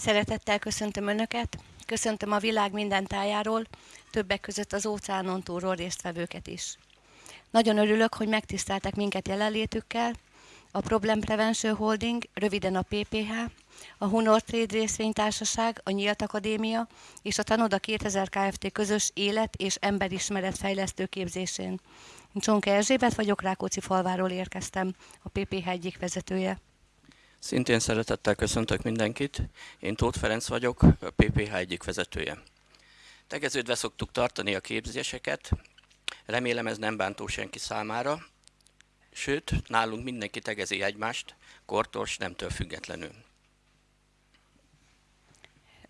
Szeretettel köszöntöm Önöket, köszöntöm a világ minden tájáról, többek között az óceánon túlról résztvevőket is. Nagyon örülök, hogy megtiszteltek minket jelenlétükkel, a Problem Prevention Holding, röviden a PPH, a Hunor Trade részvénytársaság, a Nyílt Akadémia és a Tanoda 2000 Kft. közös élet- és emberismeret fejlesztő képzésén. Csonka Erzsébet vagyok, Rákóczi falváról érkeztem, a PPH egyik vezetője. Szintén szeretettel köszöntök mindenkit. Én Tóth Ferenc vagyok, a PPH egyik vezetője. Tegeződve szoktuk tartani a képzéseket, remélem ez nem bántó senki számára, sőt, nálunk mindenki tegezi egymást, kortors nemtől függetlenül.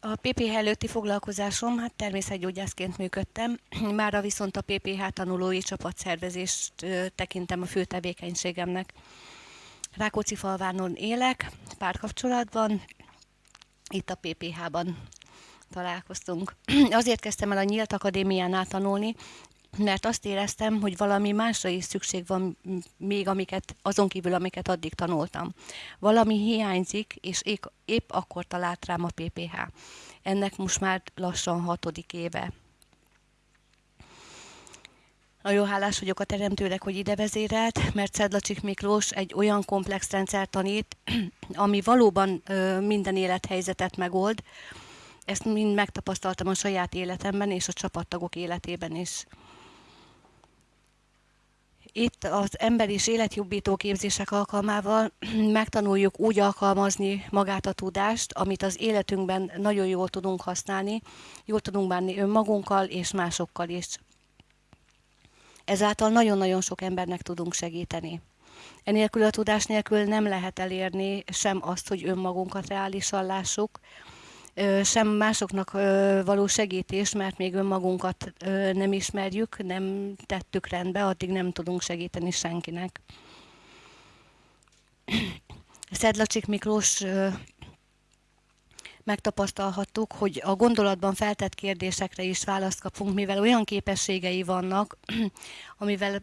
A PPH előtti foglalkozásom, hát természetgyógyászként működtem, mára viszont a PPH tanulói csapatszervezést tekintem a fő tevékenységemnek. Rákóczi falvánon élek, párkapcsolatban, itt a PPH-ban találkoztunk. Azért kezdtem el a Nyílt Akadémiánál tanulni, mert azt éreztem, hogy valami másra is szükség van még, amiket, azon kívül, amiket addig tanultam. Valami hiányzik, és épp, épp akkor talált rám a PPH. Ennek most már lassan hatodik éve. Nagyon hálás vagyok a teremtőnek, hogy ide vezérelt, mert Szedlacsik Miklós egy olyan komplex rendszer tanít, ami valóban minden élethelyzetet megold. Ezt mind megtapasztaltam a saját életemben és a csapattagok életében is. Itt az ember és életjobbító képzések alkalmával megtanuljuk úgy alkalmazni magát a tudást, amit az életünkben nagyon jól tudunk használni, jól tudunk bánni önmagunkkal és másokkal is. Ezáltal nagyon-nagyon sok embernek tudunk segíteni. Enélkül a tudás nélkül nem lehet elérni sem azt, hogy önmagunkat reálisan lássuk, sem másoknak való segítés, mert még önmagunkat nem ismerjük, nem tettük rendbe, addig nem tudunk segíteni senkinek. Szedlacsik Miklós megtapasztalhattuk, hogy a gondolatban feltett kérdésekre is választ kapunk, mivel olyan képességei vannak, amivel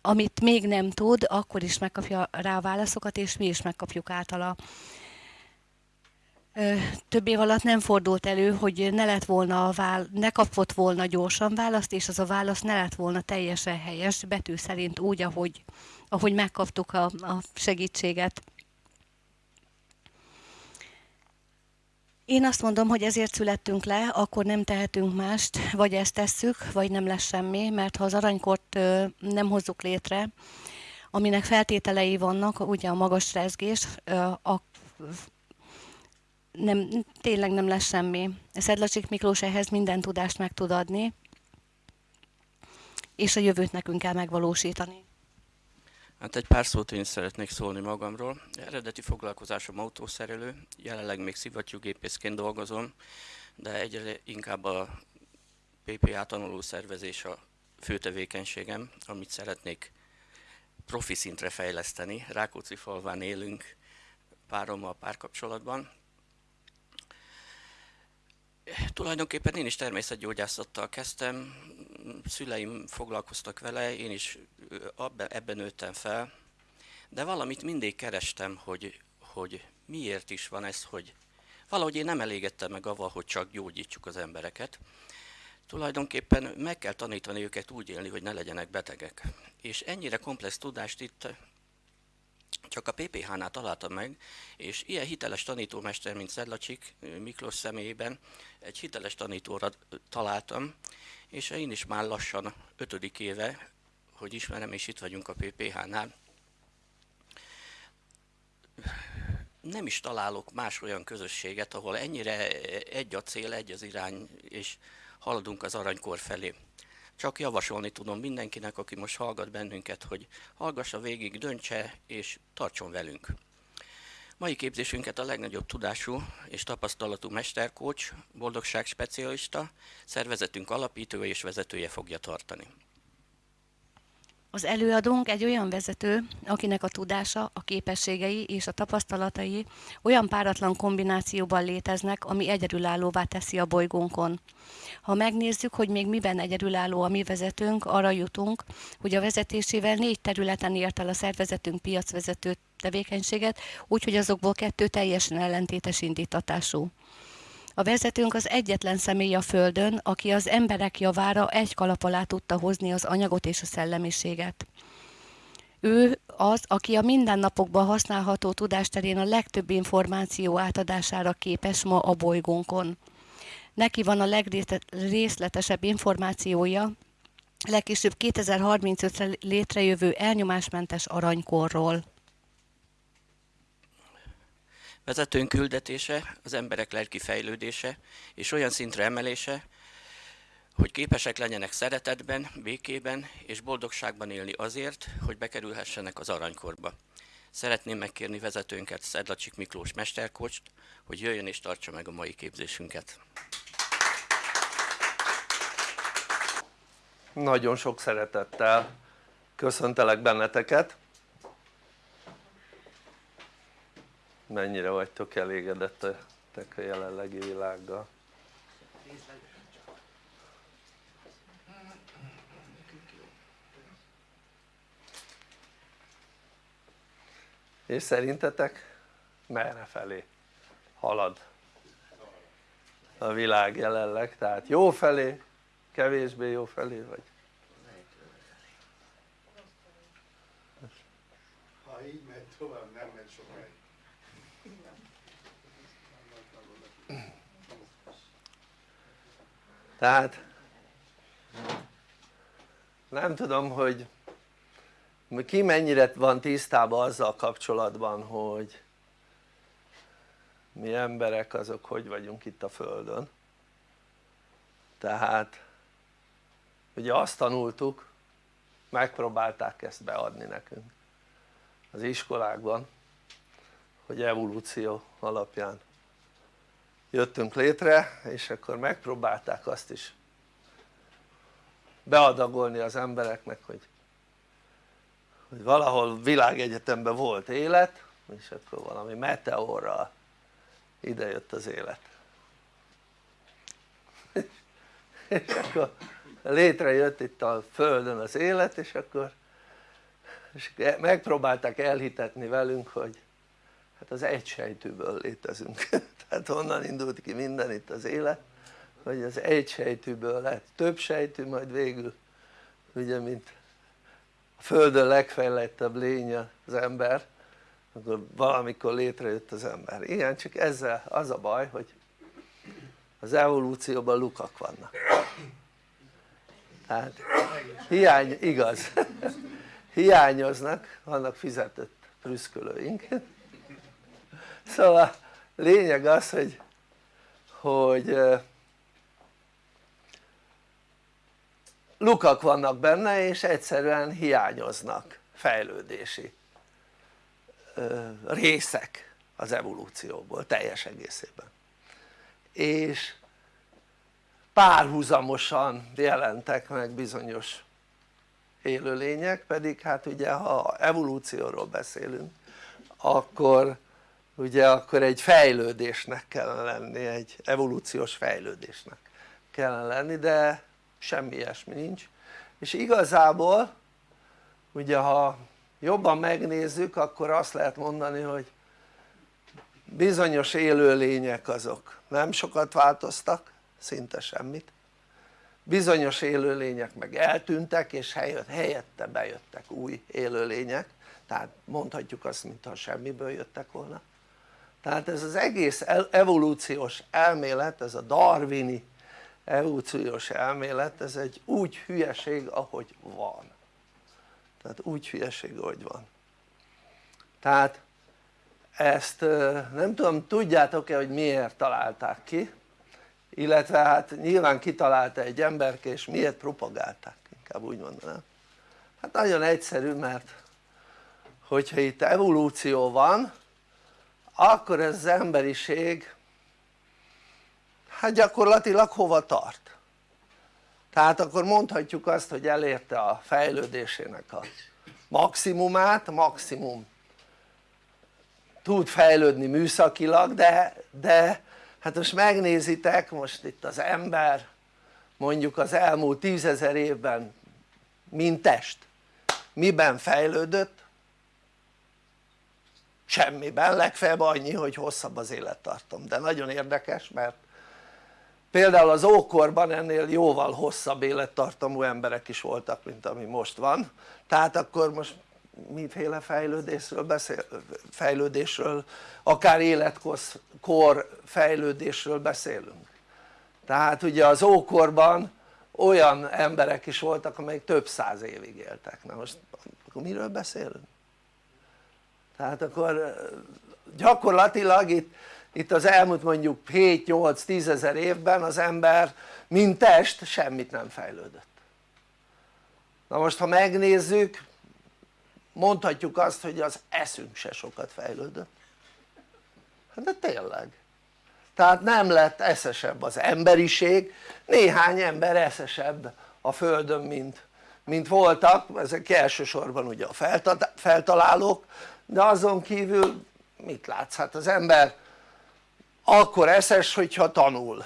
amit még nem tud, akkor is megkapja rá a válaszokat, és mi is megkapjuk általa több év alatt nem fordult elő, hogy ne lett volna a vál, ne kapott volna gyorsan választ, és az a válasz ne lett volna teljesen helyes, betű szerint úgy, ahogy, ahogy megkaptuk a, a segítséget. Én azt mondom, hogy ezért születtünk le, akkor nem tehetünk mást, vagy ezt tesszük, vagy nem lesz semmi, mert ha az aranykort nem hozzuk létre, aminek feltételei vannak, ugye a magas rezgés, a nem, tényleg nem lesz semmi. Szedlacsik Miklós ehhez minden tudást meg tud adni, és a jövőt nekünk kell megvalósítani. Hát egy pár szót én szeretnék szólni magamról. Eredeti foglalkozásom autószerelő, jelenleg még szivattyúgépészként dolgozom, de egyre inkább a PPA tanuló szervezés a fő tevékenységem, amit szeretnék profi szintre fejleszteni. Rákóczi falván élünk párommal párkapcsolatban, Tulajdonképpen én is természetgyógyászattal kezdtem, szüleim foglalkoztak vele, én is ebben nőttem fel, de valamit mindig kerestem, hogy, hogy miért is van ez, hogy valahogy én nem elégedtem meg avval, hogy csak gyógyítsuk az embereket. Tulajdonképpen meg kell tanítani őket úgy élni, hogy ne legyenek betegek. És ennyire komplex tudást itt csak a PPH-nál találtam meg, és ilyen hiteles tanítómester, mint Szedlacsik Miklós személyében egy hiteles tanítóra találtam, és én is már lassan ötödik éve, hogy ismerem, és itt vagyunk a PPH-nál. Nem is találok más olyan közösséget, ahol ennyire egy a cél, egy az irány, és haladunk az aranykor felé. Csak javasolni tudom mindenkinek, aki most hallgat bennünket, hogy hallgassa végig, döntse és tartson velünk. Mai képzésünket a legnagyobb tudású és tapasztalatú mesterkócs, boldogság specialista, szervezetünk alapítója és vezetője fogja tartani. Az előadónk egy olyan vezető, akinek a tudása, a képességei és a tapasztalatai olyan páratlan kombinációban léteznek, ami egyedülállóvá teszi a bolygónkon. Ha megnézzük, hogy még miben egyedülálló a mi vezetőnk, arra jutunk, hogy a vezetésével négy területen ért el a szervezetünk piacvezető tevékenységet, úgyhogy azokból kettő teljesen ellentétes indítatású. A vezetőnk az egyetlen személy a Földön, aki az emberek javára egy kalap alá tudta hozni az anyagot és a szellemiséget. Ő az, aki a mindennapokban használható tudásterén a legtöbb információ átadására képes ma a bolygónkon. Neki van a legrészletesebb információja, legkésőbb 2035-re létrejövő elnyomásmentes aranykorról. Vezetőnk küldetése az emberek lelki fejlődése és olyan szintre emelése, hogy képesek legyenek szeretetben, békében és boldogságban élni azért, hogy bekerülhessenek az aranykorba. Szeretném megkérni vezetőnket, Szedlacsik Miklós Mesterkost, hogy jöjjön és tartsa meg a mai képzésünket. Nagyon sok szeretettel köszöntelek benneteket. Mennyire vagytok elégedettek a jelenlegi világgal? és szerintetek merre felé halad a világ jelenleg? tehát jó felé, kevésbé jó felé vagy? ha így megy tovább nem megy sokáig tehát nem tudom hogy ki mennyire van tisztában azzal kapcsolatban hogy mi emberek azok hogy vagyunk itt a földön. Tehát ugye azt tanultuk megpróbálták ezt beadni nekünk az iskolákban hogy evolúció alapján jöttünk létre és akkor megpróbálták azt is beadagolni az embereknek hogy, hogy valahol világegyetemben volt élet és akkor valami meteorral ide jött az élet. És akkor létrejött itt a földön az élet és akkor és megpróbálták elhitetni velünk hogy hát az egy sejtűből létezünk. Tehát honnan indult ki minden itt az élet hogy az egy sejtűből lett. Több sejtű majd végül ugye mint a földön legfejlettebb lény az ember akkor valamikor létrejött az ember. Igen csak ezzel az a baj hogy az evolúcióban lukak vannak. Tehát hiány, igaz. Hiányoznak, vannak fizetett prüszkölőink szóval lényeg az hogy hogy lukak vannak benne és egyszerűen hiányoznak fejlődési részek az evolúcióból teljes egészében. És párhuzamosan jelentek meg bizonyos élőlények pedig hát ugye ha evolúcióról beszélünk akkor ugye akkor egy fejlődésnek kellene lenni, egy evolúciós fejlődésnek kellene lenni de semmi ilyesmi nincs. És igazából ugye ha jobban megnézzük akkor azt lehet mondani hogy bizonyos élőlények azok nem sokat változtak szinte semmit. Bizonyos élőlények meg eltűntek és helyette bejöttek új élőlények. Tehát mondhatjuk azt mintha semmiből jöttek volna tehát ez az egész evolúciós elmélet, ez a darwini evolúciós elmélet, ez egy úgy hülyeség ahogy van. Tehát úgy hülyeség ahogy van. Tehát ezt nem tudom tudjátok-e hogy miért találták ki? Illetve hát nyilván kitalálta egy emberke és miért propagálták? Inkább úgy mondanám. Hát nagyon egyszerű mert hogyha itt evolúció van akkor ez az emberiség hát gyakorlatilag hova tart? tehát akkor mondhatjuk azt hogy elérte a fejlődésének a maximumát, maximum tud fejlődni műszakilag de, de hát most megnézitek most itt az ember mondjuk az elmúlt tízezer évben mint test miben fejlődött? Semmiben, legfeljebb annyi hogy hosszabb az élettartom de nagyon érdekes mert például az ókorban ennél jóval hosszabb élettartamú emberek is voltak mint ami most van. Tehát akkor most miféle fejlődésről beszél, fejlődésről akár életkor fejlődésről beszélünk. Tehát ugye az ókorban olyan emberek is voltak amelyek több száz évig éltek, na most akkor miről beszélünk? Tehát akkor gyakorlatilag itt, itt az elmúlt mondjuk 7-8-10 ezer évben az ember mint test semmit nem fejlődött. Na most ha megnézzük mondhatjuk azt hogy az eszünk se sokat fejlődött. Hát de tényleg. Tehát nem lett eszesebb az emberiség néhány ember eszesebb a földön mint, mint voltak. Ezek elsősorban ugye a feltalálók de azon kívül mit látsz? hát az ember akkor eszes hogyha tanul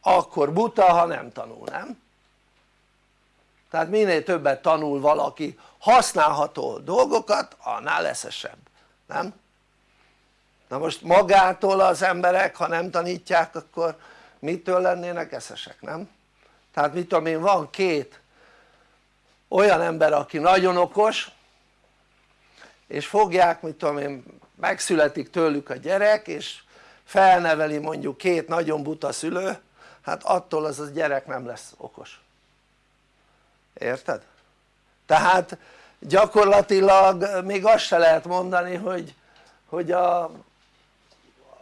akkor buta ha nem tanul, nem? tehát minél többet tanul valaki használható dolgokat annál eszesebb, nem? na most magától az emberek ha nem tanítják akkor mitől lennének eszesek, nem? tehát mit tudom én van két olyan ember aki nagyon okos és fogják mit tudom én megszületik tőlük a gyerek és felneveli mondjuk két nagyon buta szülő hát attól az a gyerek nem lesz okos érted? tehát gyakorlatilag még azt se lehet mondani hogy, hogy a,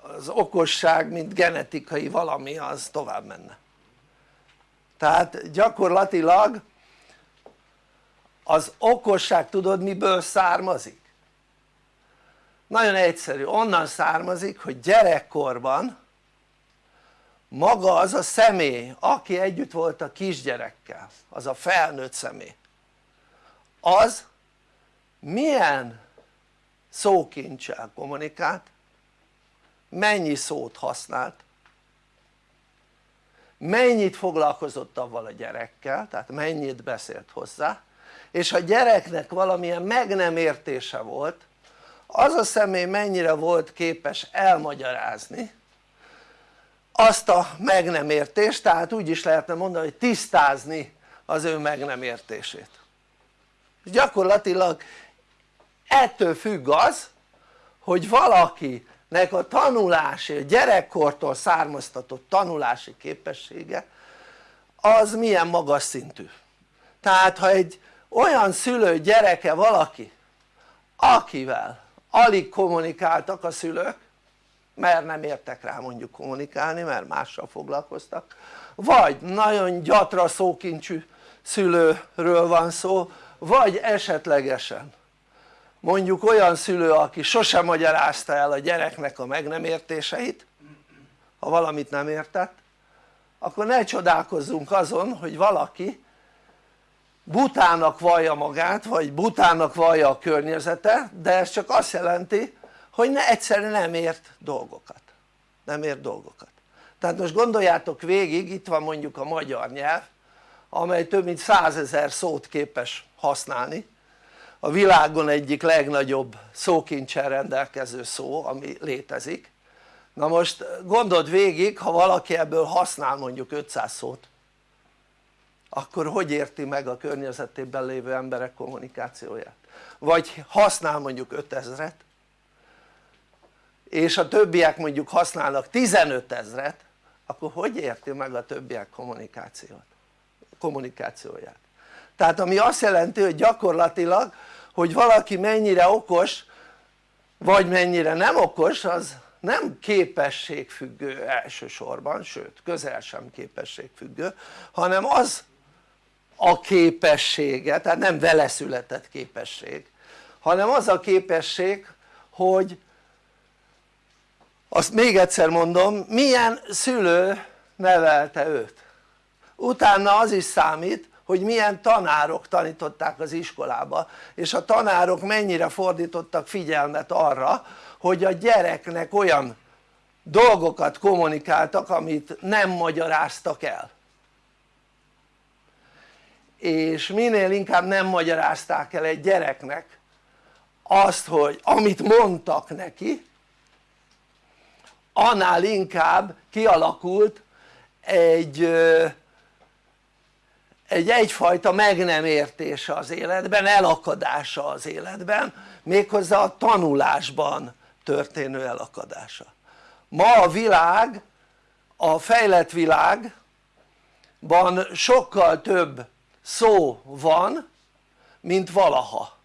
az okosság mint genetikai valami az tovább menne tehát gyakorlatilag az okosság tudod miből származik? Nagyon egyszerű, onnan származik hogy gyerekkorban maga az a személy aki együtt volt a kisgyerekkel, az a felnőtt személy az milyen szókincsel kommunikált, mennyi szót használt, mennyit foglalkozott avval a gyerekkel, tehát mennyit beszélt hozzá, és ha gyereknek valamilyen meg nem értése volt, az a személy mennyire volt képes elmagyarázni azt a meg nem értést, tehát úgy is lehetne mondani, hogy tisztázni az ő meg nem értését. Gyakorlatilag ettől függ az, hogy valakinek a tanulási, a gyerekkortól származtatott tanulási képessége az milyen magas szintű. Tehát ha egy olyan szülő gyereke valaki, akivel alig kommunikáltak a szülők, mert nem értek rá mondjuk kommunikálni, mert mással foglalkoztak, vagy nagyon gyatra szókincsű szülőről van szó, vagy esetlegesen mondjuk olyan szülő aki sosem magyarázta el a gyereknek a meg nem értéseit ha valamit nem értett akkor ne csodálkozzunk azon hogy valaki butának vallja magát vagy butának vallja a környezete de ez csak azt jelenti hogy ne, egyszerűen nem ért dolgokat. Nem ért dolgokat. Tehát most gondoljátok végig itt van mondjuk a magyar nyelv amely több mint százezer szót képes használni. A világon egyik legnagyobb szókincsel rendelkező szó ami létezik. Na most gondold végig ha valaki ebből használ mondjuk 500 szót akkor hogy érti meg a környezetében lévő emberek kommunikációját vagy használ mondjuk 5000-et és a többiek mondjuk használnak 15 ezret akkor hogy érti meg a többiek kommunikációt? kommunikációját tehát ami azt jelenti hogy gyakorlatilag hogy valaki mennyire okos vagy mennyire nem okos az nem képességfüggő elsősorban, sőt közel sem képességfüggő hanem az a képessége, tehát nem vele született képesség hanem az a képesség hogy azt még egyszer mondom milyen szülő nevelte őt. Utána az is számít hogy milyen tanárok tanították az iskolába és a tanárok mennyire fordítottak figyelmet arra hogy a gyereknek olyan dolgokat kommunikáltak amit nem magyaráztak el és minél inkább nem magyarázták el egy gyereknek azt hogy amit mondtak neki annál inkább kialakult egy egy egyfajta meg nem értése az életben, elakadása az életben méghozzá a tanulásban történő elakadása. Ma a világ a fejlett világban sokkal több szó van mint valaha.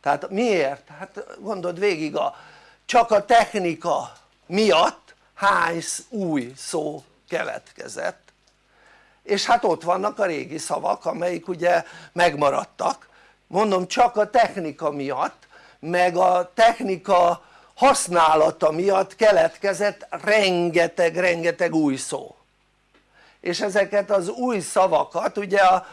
Tehát miért? hát gondold végig a, csak a technika miatt hány új szó keletkezett. És hát ott vannak a régi szavak amelyik ugye megmaradtak. Mondom csak a technika miatt meg a technika használata miatt keletkezett rengeteg-rengeteg új szó és ezeket az új szavakat ugye a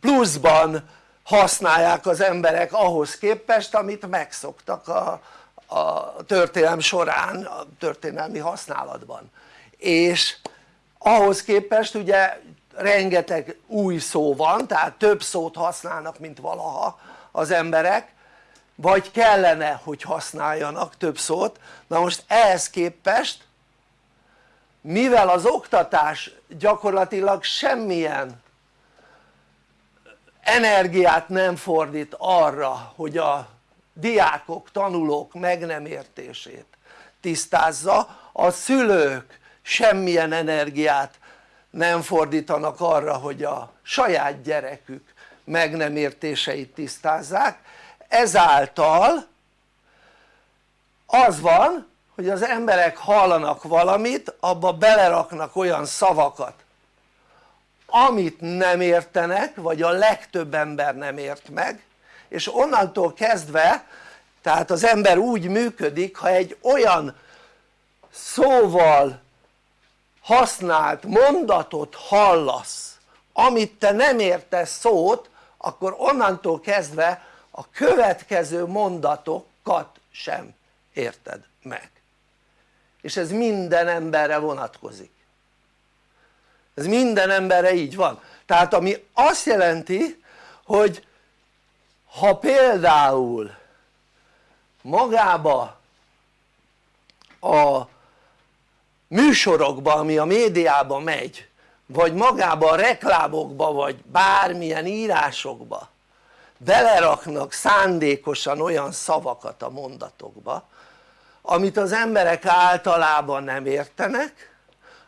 pluszban használják az emberek ahhoz képest amit megszoktak a, a történelem során, a történelmi használatban. És ahhoz képest ugye rengeteg új szó van tehát több szót használnak mint valaha az emberek vagy kellene hogy használjanak több szót. Na most ehhez képest mivel az oktatás gyakorlatilag semmilyen energiát nem fordít arra hogy a diákok, tanulók meg nem értését tisztázza a szülők semmilyen energiát nem fordítanak arra hogy a saját gyerekük meg nem értéseit tisztázzák. Ezáltal az van hogy az emberek hallanak valamit abba beleraknak olyan szavakat amit nem értenek vagy a legtöbb ember nem ért meg és onnantól kezdve tehát az ember úgy működik ha egy olyan szóval használt mondatot hallasz amit te nem értesz szót akkor onnantól kezdve a következő mondatokat sem érted meg és ez minden emberre vonatkozik. Ez minden emberre így van. Tehát ami azt jelenti hogy ha például magába a műsorokba ami a médiában megy vagy magába a reklámokba vagy bármilyen írásokba beleraknak szándékosan olyan szavakat a mondatokba amit az emberek általában nem értenek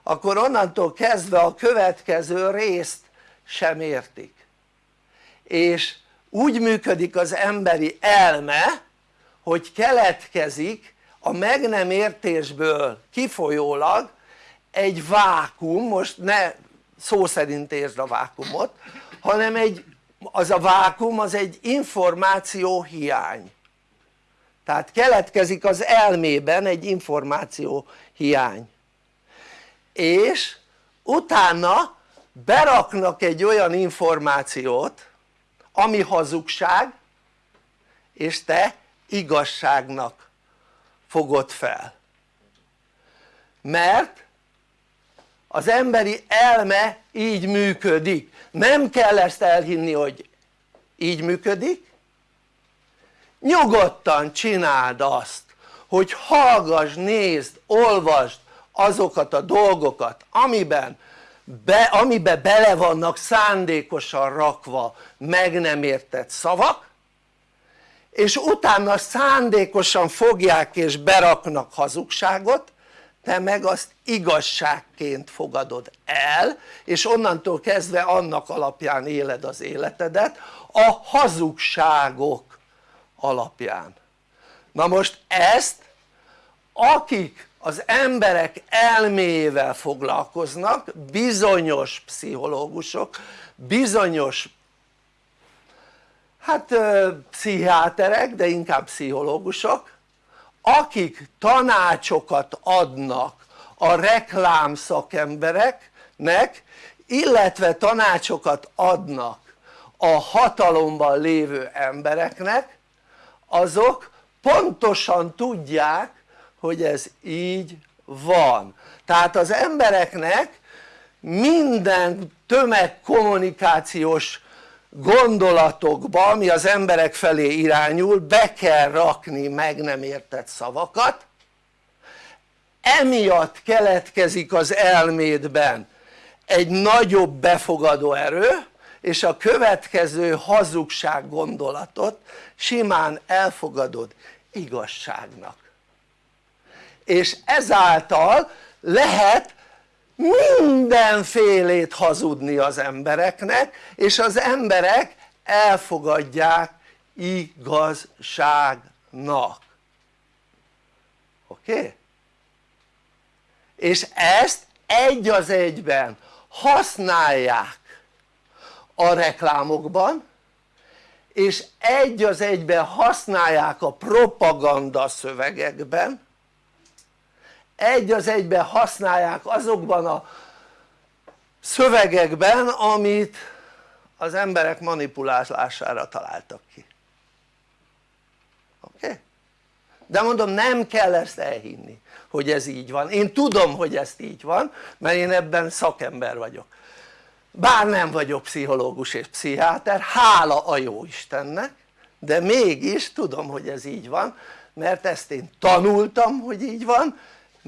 akkor onnantól kezdve a következő részt sem értik. És úgy működik az emberi elme hogy keletkezik a meg nem értésből kifolyólag egy vákum, most ne szó szerint értsd a vákumot hanem egy, az a vákum az egy információ hiány tehát keletkezik az elmében egy információ hiány. És utána beraknak egy olyan információt ami hazugság és te igazságnak fogod fel. Mert az emberi elme így működik. Nem kell ezt elhinni hogy így működik nyugodtan csináld azt hogy hallgass, nézd, olvasd azokat a dolgokat amiben be, amibe bele vannak szándékosan rakva meg nem értett szavak és utána szándékosan fogják és beraknak hazugságot te meg azt igazságként fogadod el és onnantól kezdve annak alapján éled az életedet a hazugságok alapján. Na most ezt akik az emberek elméjével foglalkoznak bizonyos pszichológusok bizonyos hát pszichiáterek de inkább pszichológusok akik tanácsokat adnak a reklám szakembereknek illetve tanácsokat adnak a hatalomban lévő embereknek azok pontosan tudják hogy ez így van. Tehát az embereknek minden tömegkommunikációs gondolatokba ami az emberek felé irányul be kell rakni meg nem értett szavakat. Emiatt keletkezik az elmédben egy nagyobb befogadó erő és a következő hazugság gondolatot simán elfogadod igazságnak és ezáltal lehet mindenfélét hazudni az embereknek és az emberek elfogadják igazságnak oké? És ezt egy az egyben használják a reklámokban és egy az egyben használják a propaganda szövegekben egy az egyben használják azokban a szövegekben amit az emberek manipulálására találtak ki oké? Okay? de mondom nem kell ezt elhinni hogy ez így van, én tudom hogy ezt így van mert én ebben szakember vagyok bár nem vagyok pszichológus és pszichiáter, hála a jó Istennek de mégis tudom hogy ez így van mert ezt én tanultam hogy így van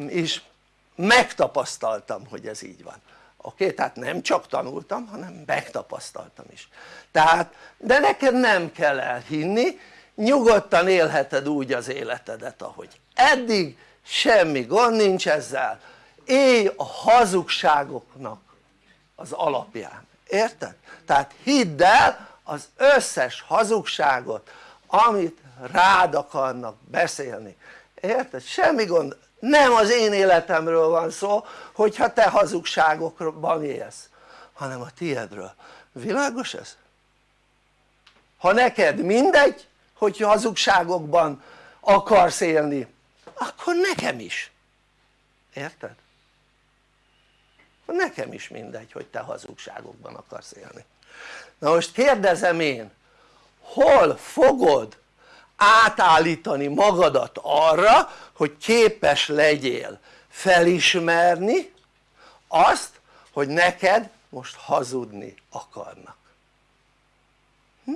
és megtapasztaltam hogy ez így van oké? Okay? tehát nem csak tanultam hanem megtapasztaltam is tehát de neked nem kell elhinni nyugodtan élheted úgy az életedet ahogy eddig semmi gond nincs ezzel élj a hazugságoknak az alapján, érted? tehát hidd el az összes hazugságot amit rád akarnak beszélni, érted? semmi gond, nem az én életemről van szó hogyha te hazugságokban élsz hanem a tiedről, világos ez? ha neked mindegy hogy hazugságokban akarsz élni akkor nekem is érted? Nekem is mindegy hogy te hazugságokban akarsz élni na most kérdezem én hol fogod átállítani magadat arra hogy képes legyél felismerni azt hogy neked most hazudni akarnak hm?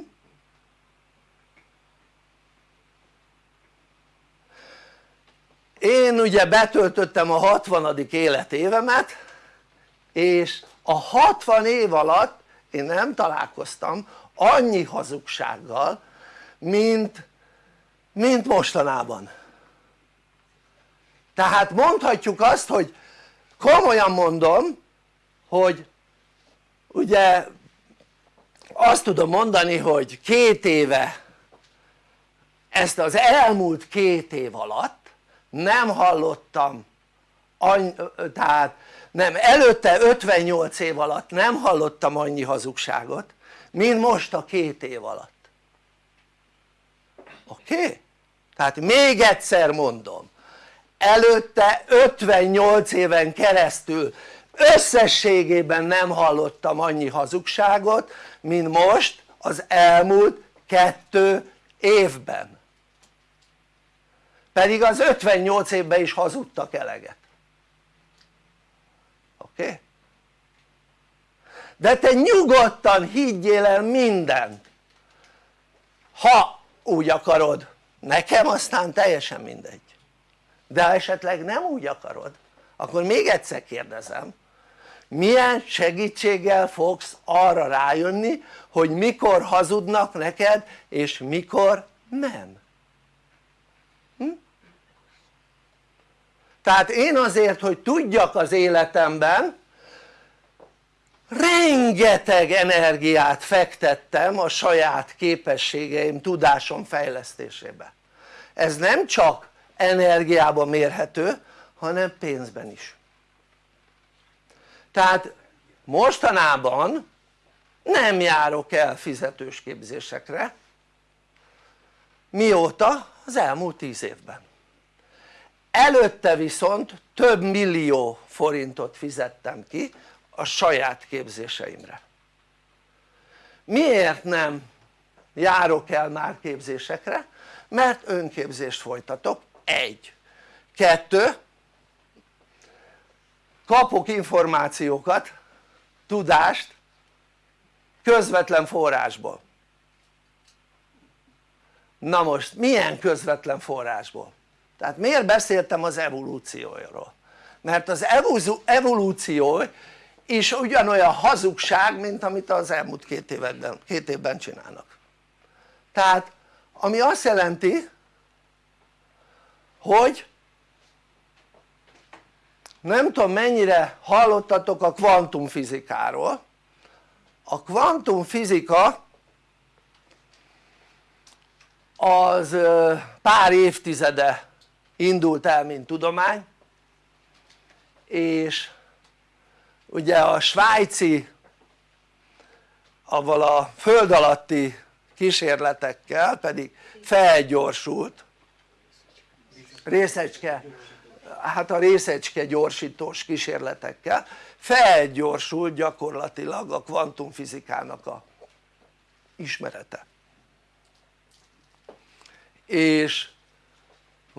én ugye betöltöttem a 60. életévemet és a 60 év alatt én nem találkoztam annyi hazugsággal mint, mint mostanában. Tehát mondhatjuk azt hogy komolyan mondom hogy ugye azt tudom mondani hogy két éve ezt az elmúlt két év alatt nem hallottam tehát nem előtte 58 év alatt nem hallottam annyi hazugságot mint most a két év alatt oké? Okay? tehát még egyszer mondom előtte 58 éven keresztül összességében nem hallottam annyi hazugságot mint most az elmúlt kettő évben pedig az 58 évben is hazudtak eleget Okay? de te nyugodtan higgyél el mindent ha úgy akarod nekem aztán teljesen mindegy de ha esetleg nem úgy akarod akkor még egyszer kérdezem milyen segítséggel fogsz arra rájönni hogy mikor hazudnak neked és mikor nem hm? Tehát én azért hogy tudjak az életemben rengeteg energiát fektettem a saját képességeim, tudásom fejlesztésébe. Ez nem csak energiában mérhető hanem pénzben is. Tehát mostanában nem járok el fizetős képzésekre mióta? az elmúlt tíz évben előtte viszont több millió forintot fizettem ki a saját képzéseimre. Miért nem járok el már képzésekre? mert önképzést folytatok, egy. Kettő. Kapok információkat, tudást közvetlen forrásból. Na most milyen közvetlen forrásból? Tehát miért beszéltem az evolúcióról? mert az evolúció is ugyanolyan hazugság mint amit az elmúlt két évben, két évben csinálnak tehát ami azt jelenti hogy nem tudom mennyire hallottatok a kvantumfizikáról a kvantumfizika az pár évtizede indult el mint tudomány és ugye a svájci avval a föld alatti kísérletekkel pedig felgyorsult. Részecske hát a részecske gyorsítós kísérletekkel felgyorsult gyakorlatilag a kvantumfizikának a ismerete. És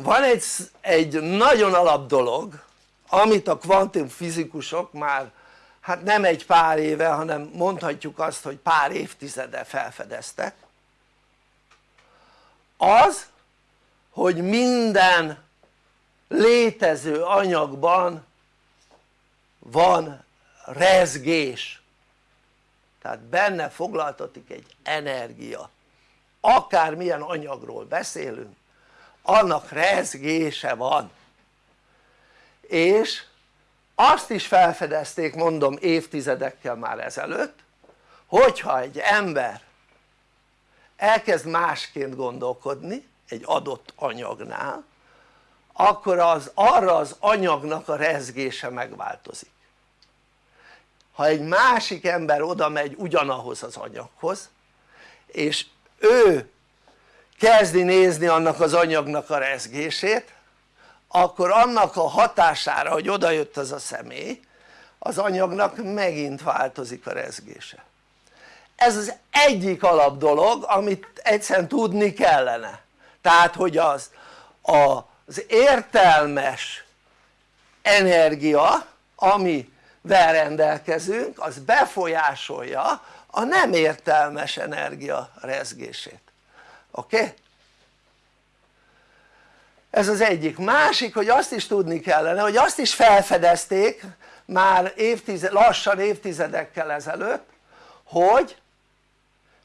van egy, egy nagyon alap dolog amit a kvantumfizikusok már hát nem egy pár éve hanem mondhatjuk azt hogy pár évtizede felfedeztek. Az hogy minden létező anyagban van rezgés. Tehát benne foglaltatik egy energia. Akármilyen anyagról beszélünk annak rezgése van. És azt is felfedezték mondom évtizedekkel már ezelőtt hogyha egy ember elkezd másként gondolkodni egy adott anyagnál akkor az arra az anyagnak a rezgése megváltozik. Ha egy másik ember oda megy ugyanahoz az anyaghoz és ő kezdi nézni annak az anyagnak a rezgését akkor annak a hatására hogy oda jött az a személy az anyagnak megint változik a rezgése. Ez az egyik alap dolog amit egyszerűen tudni kellene. Tehát hogy az az értelmes energia amivel rendelkezünk az befolyásolja a nem értelmes energia rezgését oké? Ez az egyik, másik hogy azt is tudni kellene hogy azt is felfedezték már évtized, lassan évtizedekkel ezelőtt hogy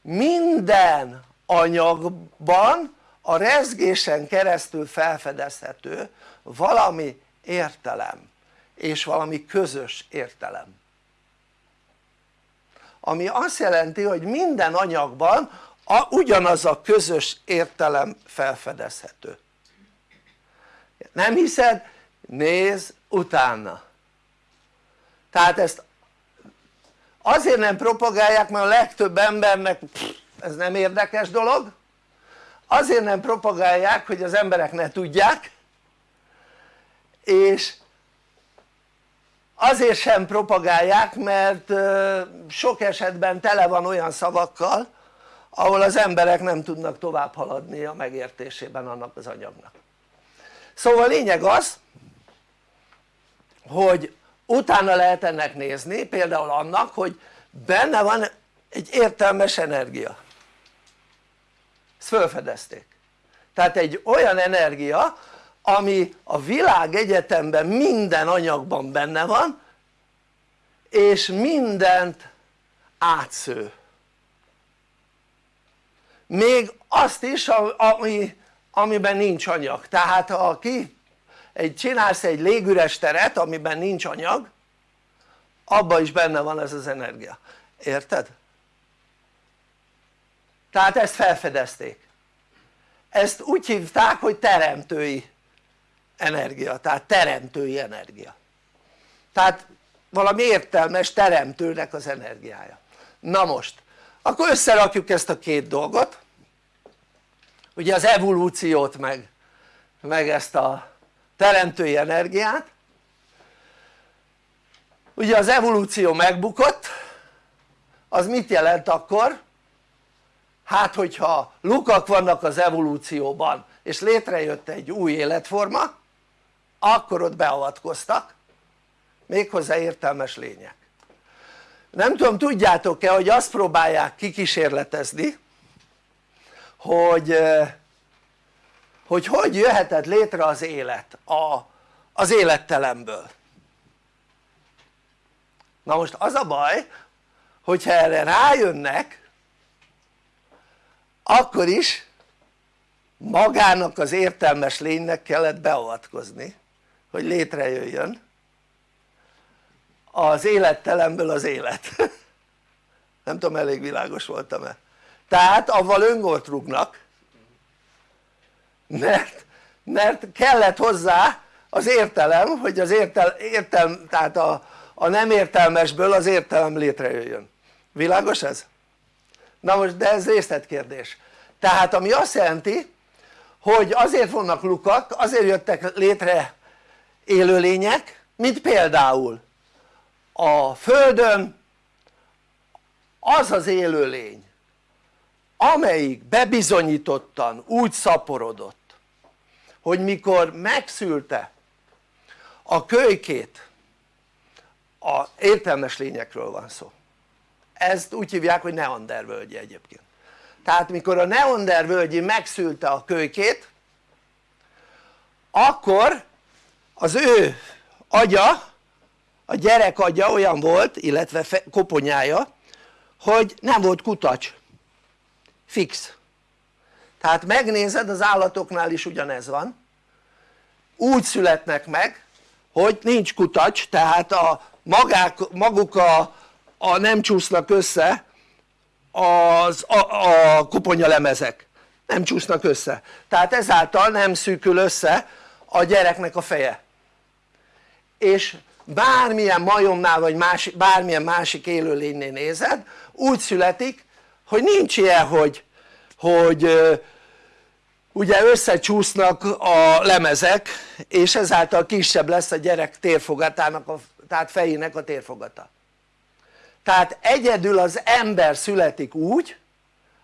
minden anyagban a rezgésen keresztül felfedezhető valami értelem és valami közös értelem ami azt jelenti hogy minden anyagban a, ugyanaz a közös értelem felfedezhető. Nem hiszed? nézz utána. Tehát ezt azért nem propagálják mert a legtöbb embernek pff, ez nem érdekes dolog. Azért nem propagálják hogy az emberek ne tudják és azért sem propagálják mert sok esetben tele van olyan szavakkal ahol az emberek nem tudnak tovább haladni a megértésében annak az anyagnak. Szóval lényeg az hogy utána lehet ennek nézni például annak hogy benne van egy értelmes energia. Ezt felfedezték. Tehát egy olyan energia ami a világ egyetemben minden anyagban benne van és mindent átsző még azt is ami, amiben nincs anyag. Tehát ha ki egy, csinálsz egy légüres teret amiben nincs anyag abban is benne van ez az energia, érted? tehát ezt felfedezték. Ezt úgy hívták hogy teremtői energia, tehát teremtői energia. Tehát valami értelmes teremtőnek az energiája. Na most akkor összerakjuk ezt a két dolgot ugye az evolúciót meg, meg ezt a teremtői energiát. Ugye az evolúció megbukott az mit jelent akkor? hát hogyha lukak vannak az evolúcióban és létrejött egy új életforma akkor ott beavatkoztak. Méghozzá értelmes lények. Nem tudom tudjátok-e hogy azt próbálják kikísérletezni hogy hogy hogy jöhetett létre az élet a, az élettelemből. Na most az a baj hogyha erre rájönnek akkor is magának az értelmes lénynek kellett beavatkozni hogy létrejöjjön az élettelemből az élet. Nem tudom elég világos voltam-e tehát avval öngolt rúgnak. Mert, mert kellett hozzá az értelem hogy az értel, értelm, tehát a, a nem értelmesből az értelem létrejöjjön. Világos ez? na most de ez részletkérdés. Tehát ami azt jelenti hogy azért vannak lukak azért jöttek létre élőlények mint például a földön az az élőlény amelyik bebizonyítottan úgy szaporodott hogy mikor megszülte a kölykét a értelmes lényekről van szó. Ezt úgy hívják hogy Neander völgyi egyébként. Tehát mikor a Neander völgyi megszülte a kölykét akkor az ő agya a gyerek agya olyan volt illetve koponyája hogy nem volt kutacs fix. Tehát megnézed az állatoknál is ugyanez van. Úgy születnek meg hogy nincs kutacs tehát a magák, maguk a, a nem csúsznak össze az, a, a koponyalemezek nem csúsznak össze. Tehát ezáltal nem szűkül össze a gyereknek a feje. És bármilyen majomnál vagy más, bármilyen másik élőlénynél nézed úgy születik hogy nincs ilyen hogy, hogy ugye összecsúsznak a lemezek és ezáltal kisebb lesz a gyerek térfogatának a, tehát fejének a térfogata. Tehát egyedül az ember születik úgy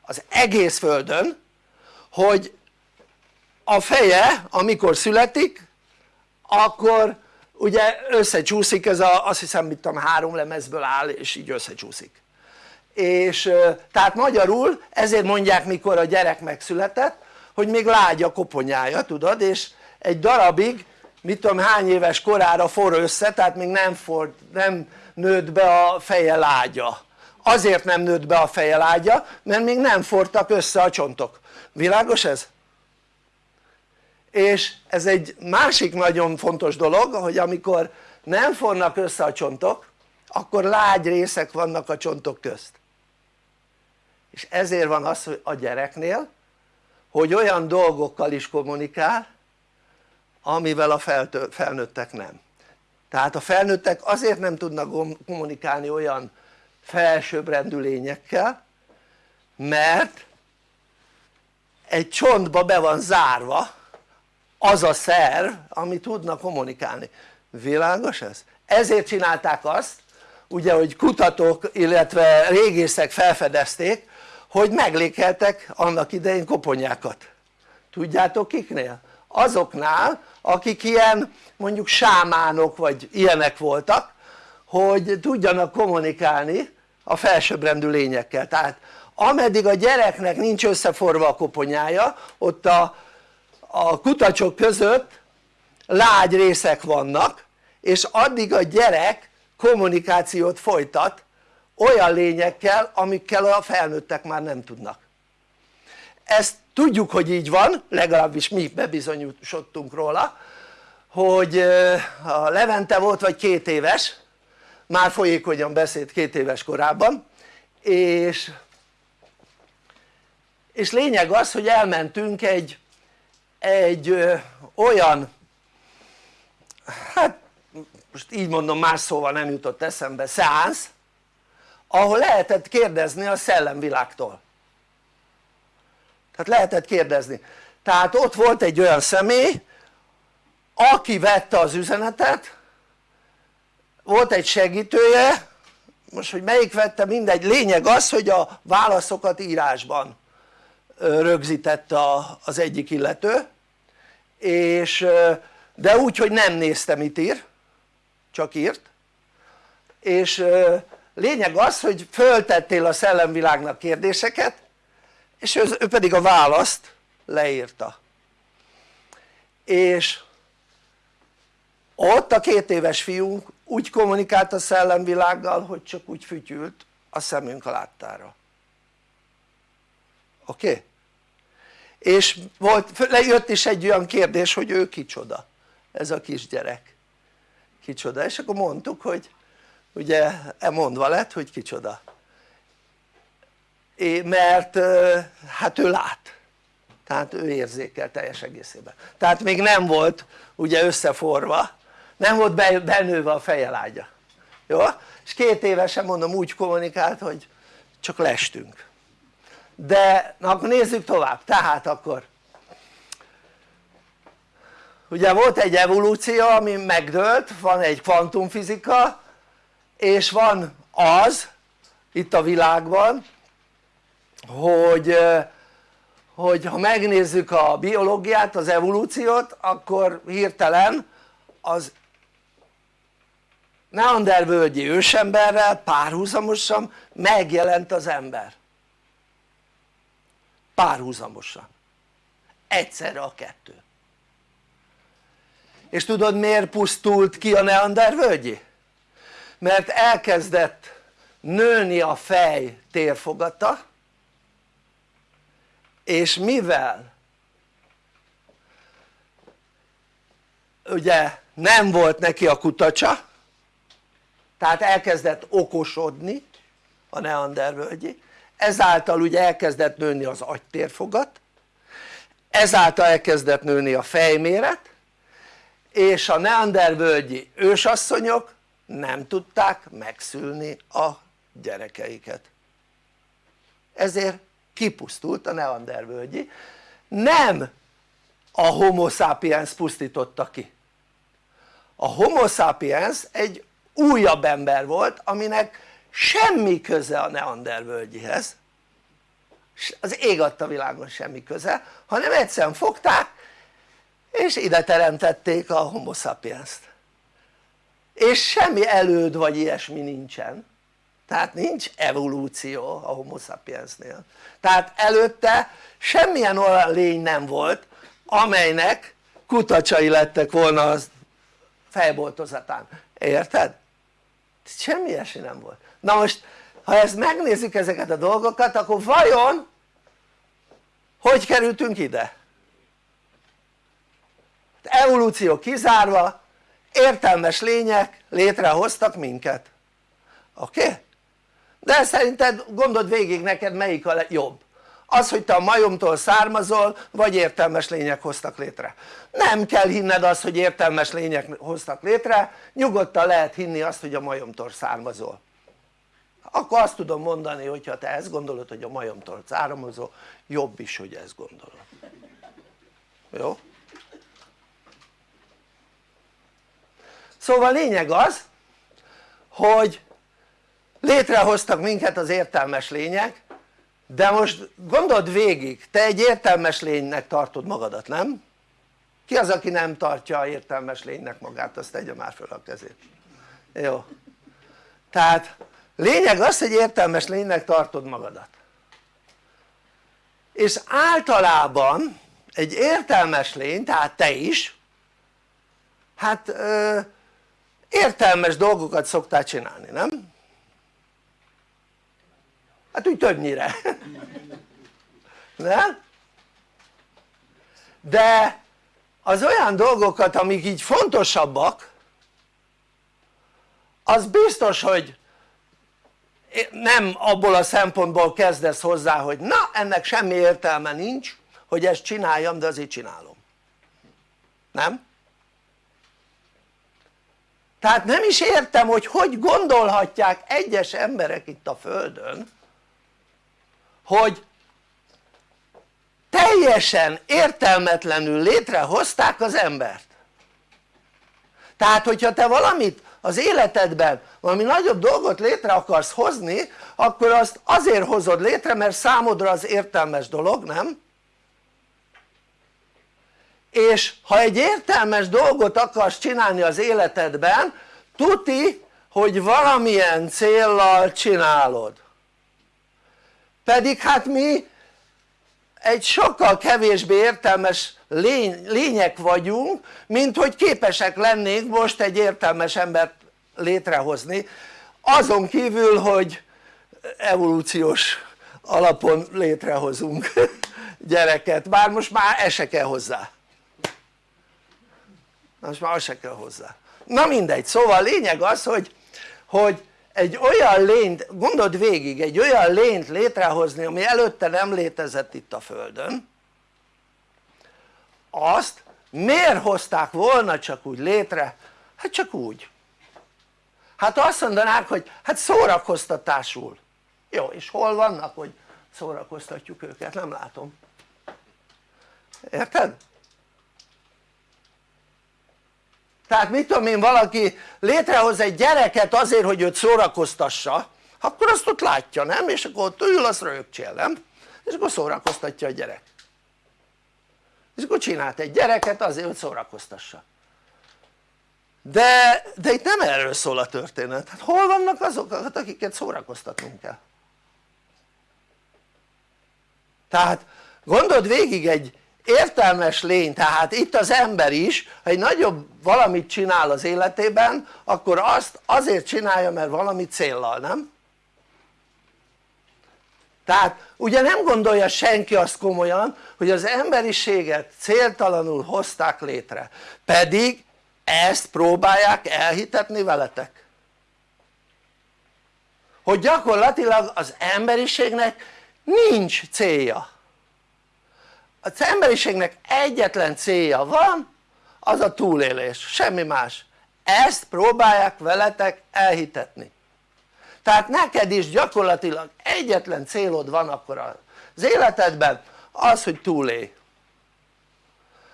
az egész földön hogy a feje amikor születik akkor ugye összecsúszik ez a, azt hiszem mit tudom három lemezből áll és így összecsúszik és tehát magyarul ezért mondják mikor a gyerek megszületett hogy még lágy a koponyája tudod? És egy darabig mit tudom hány éves korára for össze tehát még nem, for, nem nőtt be a feje lágya. Azért nem nőtt be a feje lágya mert még nem fortak össze a csontok. Világos ez? és ez egy másik nagyon fontos dolog hogy amikor nem fornak össze a csontok akkor lágy részek vannak a csontok közt és ezért van az hogy a gyereknél hogy olyan dolgokkal is kommunikál amivel a felnőttek nem tehát a felnőttek azért nem tudnak kommunikálni olyan felsőbbrendű lényekkel mert egy csontba be van zárva az a szerv ami tudna kommunikálni, világos ez? ezért csinálták azt ugye hogy kutatók illetve régészek felfedezték hogy meglékeltek annak idején koponyákat tudjátok kiknél? azoknál akik ilyen mondjuk sámánok vagy ilyenek voltak hogy tudjanak kommunikálni a felsőbbrendű lényekkel tehát ameddig a gyereknek nincs összeforva a koponyája ott a, a kutacsok között lágy részek vannak és addig a gyerek kommunikációt folytat olyan lényekkel amikkel a felnőttek már nem tudnak. Ezt tudjuk hogy így van legalábbis mi bebizonyosodtunk róla hogy a Levente volt vagy két éves már folyékonyan beszélt két éves korában és és lényeg az hogy elmentünk egy egy ö, olyan hát most így mondom más szóval nem jutott eszembe szeánsz ahol lehetett kérdezni a szellemvilágtól. Tehát lehetett kérdezni. Tehát ott volt egy olyan személy aki vette az üzenetet volt egy segítője most hogy melyik vette mindegy lényeg az hogy a válaszokat írásban rögzítette az egyik illető és de úgy hogy nem nézte mit ír csak írt és lényeg az hogy föltettél a szellemvilágnak kérdéseket és ő pedig a választ leírta és ott a két éves fiunk úgy kommunikált a szellemvilággal hogy csak úgy fütyült a szemünk láttára oké? Okay? és volt, lejött is egy olyan kérdés hogy ő kicsoda ez a kisgyerek kicsoda és akkor mondtuk hogy ugye e mondva lett hogy kicsoda. É, mert hát ő lát. Tehát ő érzékel teljes egészében. Tehát még nem volt ugye összeforva. Nem volt benőve a fejelágya jó? és két évesen mondom úgy kommunikált hogy csak lestünk. De na akkor nézzük tovább, tehát akkor ugye volt egy evolúció ami megdőlt, van egy kvantumfizika és van az itt a világban hogy, hogy ha megnézzük a biológiát, az evolúciót akkor hirtelen az neandervölgyi ősemberrel párhuzamosan megjelent az ember. Párhuzamosan. Egyszerre a kettő. És tudod miért pusztult ki a neandervölgyi? Mert elkezdett nőni a fej térfogata és mivel ugye nem volt neki a kutacsa tehát elkezdett okosodni a neandervölgyi ezáltal ugye elkezdett nőni az agytérfogat ezáltal elkezdett nőni a fejméret és a neandervölgyi ősasszonyok nem tudták megszülni a gyerekeiket. Ezért kipusztult a neandervölgyi nem a homo sapiens pusztította ki. A homo sapiens egy újabb ember volt aminek semmi köze a neandervölgyihez az ég adta világon semmi köze hanem egyszerűen fogták és ide teremtették a homo sapiens-t és semmi előd vagy ilyesmi nincsen tehát nincs evolúció a homo sapiensnél tehát előtte semmilyen olyan lény nem volt amelynek kutacsai lettek volna az fejboltozatán, érted? semmi ilyesmi nem volt na most ha ezt megnézzük ezeket a dolgokat akkor vajon hogy kerültünk ide? evolúció kizárva értelmes lények létrehoztak minket oké? Okay? de szerinted gondold végig neked melyik a jobb az hogy te a majomtól származol vagy értelmes lények hoztak létre nem kell hinned azt hogy értelmes lények hoztak létre nyugodtan lehet hinni azt hogy a majomtól származol akkor azt tudom mondani hogyha te ezt gondolod hogy a majomtól származol jobb is hogy ezt gondolod jó? Szóval lényeg az hogy létrehoztak minket az értelmes lények de most gondold végig, te egy értelmes lénynek tartod magadat, nem? ki az aki nem tartja értelmes lénynek magát, azt tegye már föl a kezét. Jó. Tehát lényeg az hogy értelmes lénynek tartod magadat. És általában egy értelmes lény, tehát te is hát értelmes dolgokat szoktál csinálni, nem? hát úgy többnyire nem? de az olyan dolgokat amik így fontosabbak az biztos hogy nem abból a szempontból kezdesz hozzá hogy na ennek semmi értelme nincs hogy ezt csináljam de azért csinálom nem? Tehát nem is értem hogy hogy gondolhatják egyes emberek itt a földön hogy teljesen értelmetlenül létrehozták az embert tehát hogyha te valamit az életedben valami nagyobb dolgot létre akarsz hozni akkor azt azért hozod létre mert számodra az értelmes dolog nem? És ha egy értelmes dolgot akarsz csinálni az életedben tuti hogy valamilyen céllal csinálod. Pedig hát mi egy sokkal kevésbé értelmes lény, lények vagyunk mint hogy képesek lennénk most egy értelmes embert létrehozni. Azon kívül hogy evolúciós alapon létrehozunk gyereket, bár most már ez se kell hozzá most már az se kell hozzá. Na mindegy, szóval a lényeg az hogy, hogy egy olyan lényt, gondold végig, egy olyan lényt létrehozni ami előtte nem létezett itt a földön azt miért hozták volna csak úgy létre? hát csak úgy. Hát azt mondanák hogy hát szórakoztatásul. Jó és hol vannak hogy szórakoztatjuk őket? Nem látom. Érted? Tehát mit tudom én valaki létrehoz egy gyereket azért hogy őt szórakoztassa akkor azt ott látja nem? és akkor ott ül azt rögcsél nem? és akkor szórakoztatja a gyerek és akkor csinált egy gyereket azért hogy szórakoztassa de, de itt nem erről szól a történet, hát hol vannak azok akiket szórakoztatnunk kell tehát gondold végig egy értelmes lény, tehát itt az ember is ha egy nagyobb valamit csinál az életében akkor azt azért csinálja mert valami céllal, nem? tehát ugye nem gondolja senki azt komolyan hogy az emberiséget céltalanul hozták létre pedig ezt próbálják elhitetni veletek hogy gyakorlatilag az emberiségnek nincs célja az emberiségnek egyetlen célja van az a túlélés, semmi más. Ezt próbálják veletek elhitetni. Tehát neked is gyakorlatilag egyetlen célod van akkor az életedben az hogy túlélj.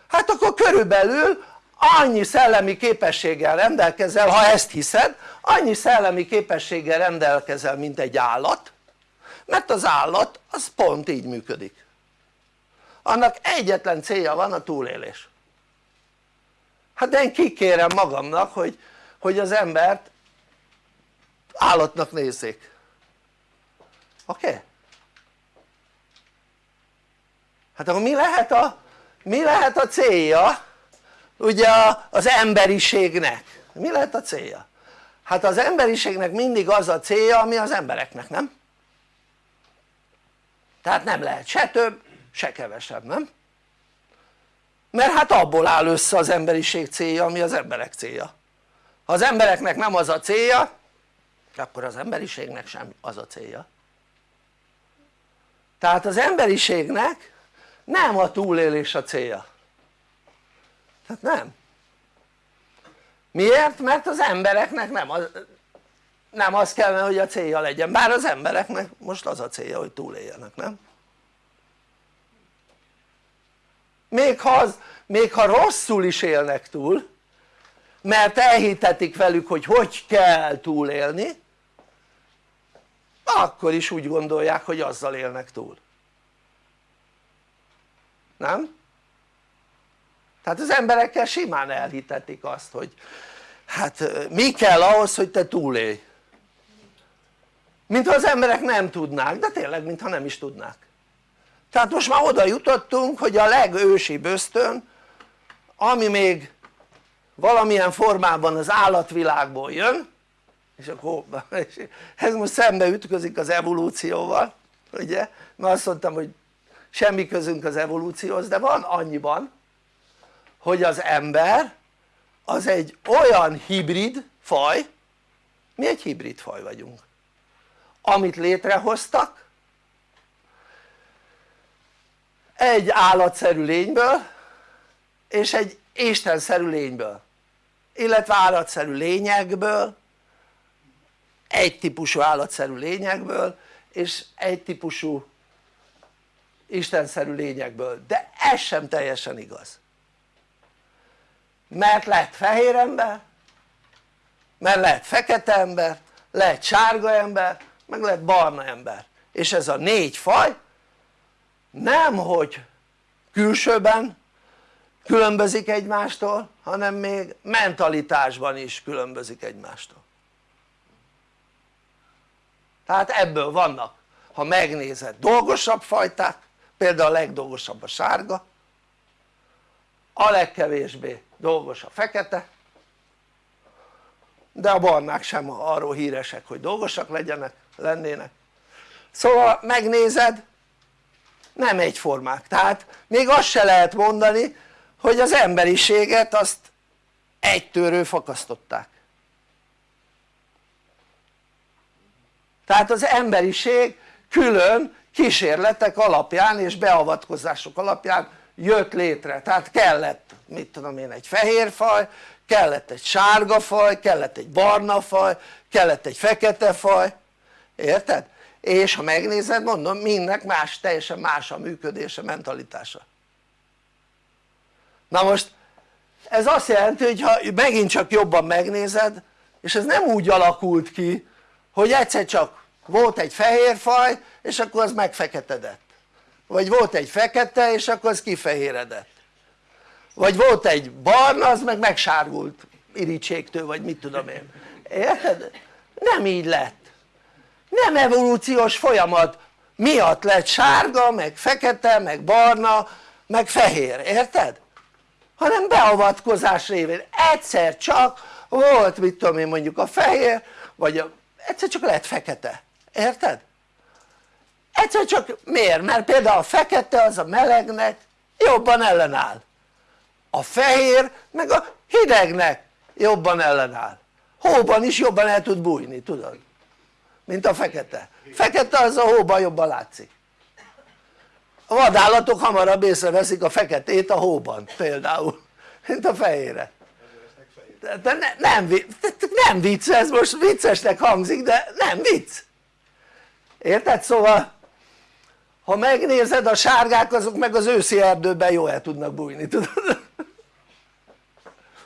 Hát akkor körülbelül annyi szellemi képességgel rendelkezel ha ezt hiszed annyi szellemi képességgel rendelkezel mint egy állat mert az állat az pont így működik annak egyetlen célja van a túlélés hát én kikérem magamnak hogy, hogy az embert állatnak nézzék oké? Okay? hát akkor mi lehet a, mi lehet a célja ugye az emberiségnek mi lehet a célja? hát az emberiségnek mindig az a célja ami az embereknek nem? tehát nem lehet se több se kevesebb nem? mert hát abból áll össze az emberiség célja ami az emberek célja ha az embereknek nem az a célja akkor az emberiségnek sem az a célja tehát az emberiségnek nem a túlélés a célja tehát nem miért? mert az embereknek nem az, nem az kellene hogy a célja legyen bár az embereknek most az a célja hogy túléljenek nem? Még ha, az, még ha rosszul is élnek túl mert elhitetik velük hogy hogy kell túlélni akkor is úgy gondolják hogy azzal élnek túl. Nem? tehát az emberekkel simán elhitetik azt hogy hát mi kell ahhoz hogy te túlélj? Mintha az emberek nem tudnák, de tényleg mintha nem is tudnák tehát most már oda jutottunk hogy a legősibb ösztön ami még valamilyen formában az állatvilágból jön és akkor ez most szembe ütközik az evolúcióval ugye? Mert azt mondtam hogy semmi közünk az evolúcióhoz de van annyiban hogy az ember az egy olyan hibrid faj mi egy hibrid faj vagyunk amit létrehoztak egy állatszerű lényből és egy istenszerű lényből illetve állatszerű lényekből egy típusú állatszerű lényekből és egy típusú istenszerű lényekből. De ez sem teljesen igaz. Mert lett fehér ember mert lehet fekete ember, lehet sárga ember, meg lehet barna ember. És ez a négy faj nem hogy külsőben különbözik egymástól hanem még mentalitásban is különbözik egymástól. Tehát ebből vannak ha megnézed dolgosabb fajták például a legdolgosabb a sárga a legkevésbé dolgos a fekete de a barnák sem arról híresek hogy dolgosak legyenek, lennének. Szóval megnézed nem egyformák. Tehát még azt se lehet mondani hogy az emberiséget azt egy törő fakasztották. Tehát az emberiség külön kísérletek alapján és beavatkozások alapján jött létre, tehát kellett mit tudom én egy fehér faj, kellett egy sárga faj, kellett egy barna faj, kellett egy fekete faj, érted? És ha megnézed mondom mindnek más, teljesen más a működése, mentalitása. Na most ez azt jelenti hogy ha megint csak jobban megnézed és ez nem úgy alakult ki hogy egyszer csak volt egy fehér faj és akkor az megfeketedett vagy volt egy fekete és akkor az kifehéredett. Vagy volt egy barna az meg megsárgult irítségtől vagy mit tudom én. Érted? nem így lett nem evolúciós folyamat miatt lett sárga meg fekete meg barna meg fehér, érted? hanem beavatkozás révén egyszer csak volt mit tudom én mondjuk a fehér vagy a, egyszer csak lett fekete, érted? egyszer csak miért? mert például a fekete az a melegnek jobban ellenáll a fehér meg a hidegnek jobban ellenáll hóban is jobban el tud bújni tudod mint a fekete fekete az a hóban jobban látszik a vadállatok hamarabb észreveszik a feketét a hóban például mint a fehére de ne, nem, nem vicc ez most viccesnek hangzik de nem vicc érted? szóval ha megnézed a sárgák azok meg az őszi erdőben jól el tudnak bújni tudod?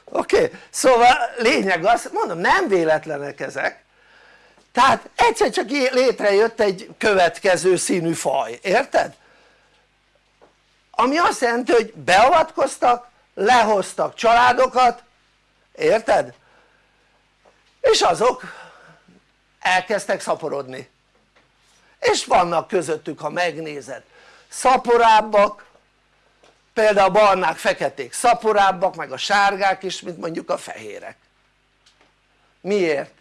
oké? Okay? szóval lényeg az, mondom nem véletlenek ezek tehát egyszer csak létrejött egy következő színű faj, érted? ami azt jelenti hogy beavatkoztak, lehoztak családokat, érted? és azok elkezdtek szaporodni és vannak közöttük ha megnézed szaporábbak például a barnák feketék szaporábbak meg a sárgák is mint mondjuk a fehérek miért?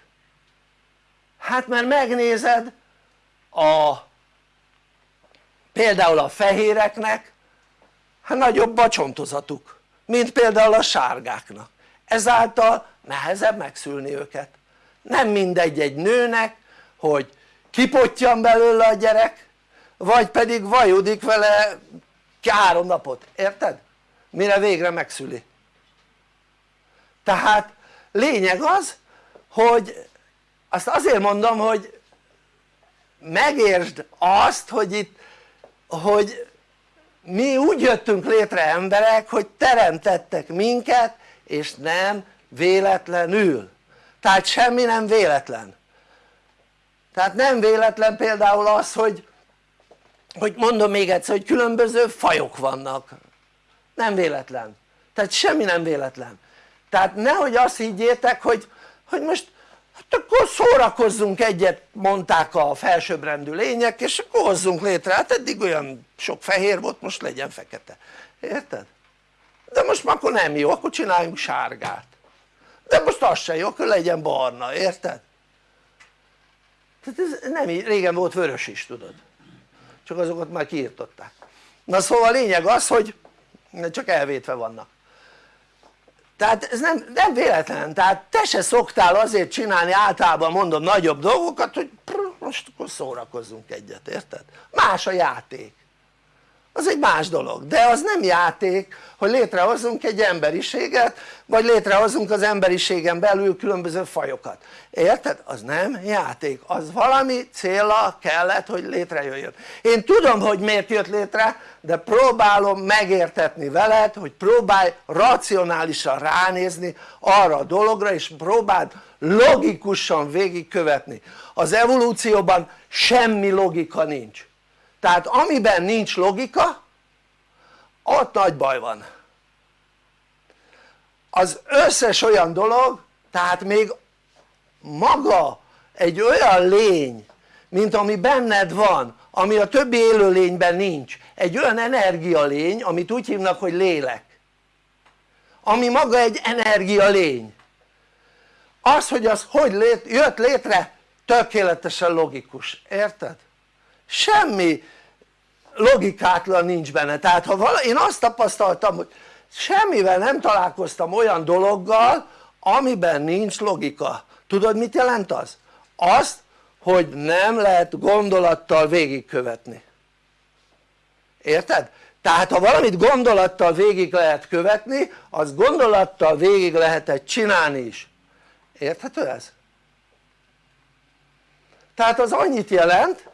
Hát mert megnézed a például a fehéreknek hát nagyobb a csontozatuk mint például a sárgáknak. Ezáltal nehezebb megszülni őket. Nem mindegy egy nőnek hogy kipottyan belőle a gyerek vagy pedig vajudik vele három napot, érted? mire végre megszüli. Tehát lényeg az hogy azt azért mondom hogy megértsd azt hogy itt hogy mi úgy jöttünk létre emberek hogy teremtettek minket és nem véletlenül. Tehát semmi nem véletlen. Tehát nem véletlen például az hogy hogy mondom még egyszer hogy különböző fajok vannak. Nem véletlen. Tehát semmi nem véletlen. Tehát nehogy azt higgyétek hogy, hogy most hát akkor szórakozzunk egyet mondták a felsőbbrendű lények és akkor hozzunk létre, hát eddig olyan sok fehér volt most legyen fekete, érted? de most már akkor nem jó, akkor csináljunk sárgát. De most az se jó, akkor legyen barna, érted? tehát ez nem így, régen volt vörös is tudod. Csak azokat már kiirtották. Na szóval a lényeg az hogy csak elvétve vannak tehát ez nem, nem véletlen, tehát te se szoktál azért csinálni általában mondom nagyobb dolgokat hogy most akkor szórakozzunk egyet, érted? más a játék. Az egy más dolog, de az nem játék hogy létrehozzunk egy emberiséget vagy létrehozunk az emberiségen belül különböző fajokat, érted? az nem játék, az valami célra kellett hogy létrejöjjön. Én tudom hogy miért jött létre de próbálom megértetni veled hogy próbálj racionálisan ránézni arra a dologra és próbáld logikusan végigkövetni. Az evolúcióban semmi logika nincs. Tehát amiben nincs logika ott nagy baj van. Az összes olyan dolog tehát még maga egy olyan lény mint ami benned van ami a többi élőlényben nincs. Egy olyan energialény amit úgy hívnak hogy lélek. Ami maga egy energialény. Az hogy az hogy lét, jött létre tökéletesen logikus, érted? semmi logikátlan nincs benne, tehát ha vala, én azt tapasztaltam hogy semmivel nem találkoztam olyan dologgal amiben nincs logika, tudod mit jelent az? azt hogy nem lehet gondolattal végigkövetni érted? tehát ha valamit gondolattal végig lehet követni az gondolattal végig lehetett csinálni is érthető ez? tehát az annyit jelent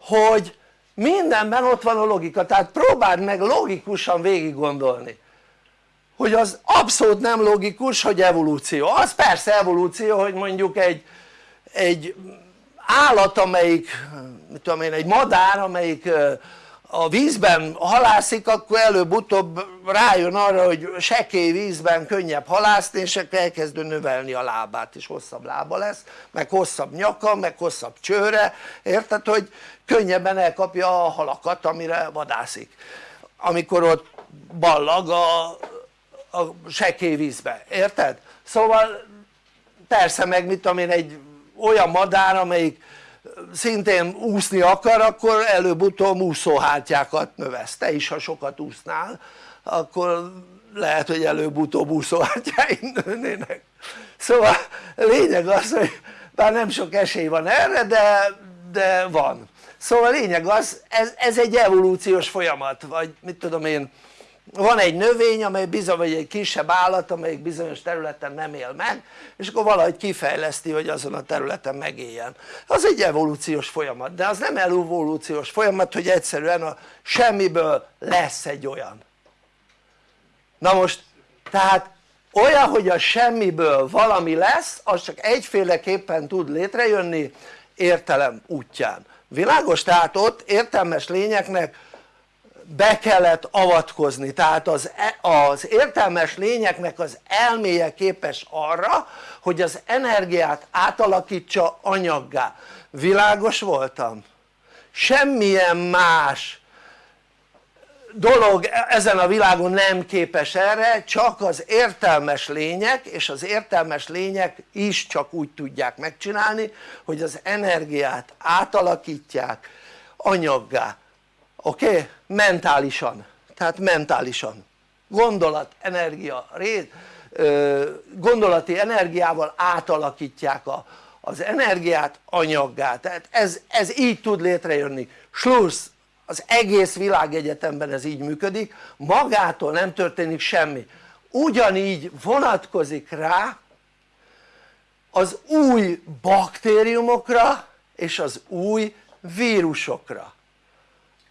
hogy mindenben ott van a logika tehát próbáld meg logikusan végig gondolni hogy az abszolút nem logikus hogy evolúció, az persze evolúció hogy mondjuk egy, egy állat amelyik mit tudom én egy madár amelyik a vízben halászik akkor előbb-utóbb rájön arra hogy sekély vízben könnyebb halászni és akkor elkezd növelni a lábát és hosszabb lába lesz meg hosszabb nyaka meg hosszabb csőre érted hogy könnyebben elkapja a halakat amire vadászik amikor ott ballag a, a sekély vízbe, érted? szóval persze meg mit tudom én egy olyan madár amelyik szintén úszni akar akkor előbb-utóbb úszóhártyákat növesz, te is ha sokat úsznál akkor lehet hogy előbb-utóbb úszóhártyáid nőnének. Szóval lényeg az hogy bár nem sok esély van erre de, de van. Szóval lényeg az ez, ez egy evolúciós folyamat vagy mit tudom én van egy növény amely bizony vagy egy kisebb állat amelyik bizonyos területen nem él meg és akkor valahogy kifejleszti hogy azon a területen megéljen az egy evolúciós folyamat de az nem evolúciós folyamat hogy egyszerűen a semmiből lesz egy olyan na most tehát olyan hogy a semmiből valami lesz az csak egyféleképpen tud létrejönni értelem útján világos? tehát ott értelmes lényeknek be kellett avatkozni, tehát az, e, az értelmes lényeknek az elméje képes arra hogy az energiát átalakítsa anyaggá, világos voltam? semmilyen más dolog ezen a világon nem képes erre csak az értelmes lények és az értelmes lények is csak úgy tudják megcsinálni hogy az energiát átalakítják anyaggá oké? Mentálisan, tehát mentálisan. Gondolat, energia, gondolati energiával átalakítják a, az energiát anyaggá, tehát ez, ez így tud létrejönni, Schluss, az egész világegyetemben ez így működik, magától nem történik semmi, ugyanígy vonatkozik rá az új baktériumokra és az új vírusokra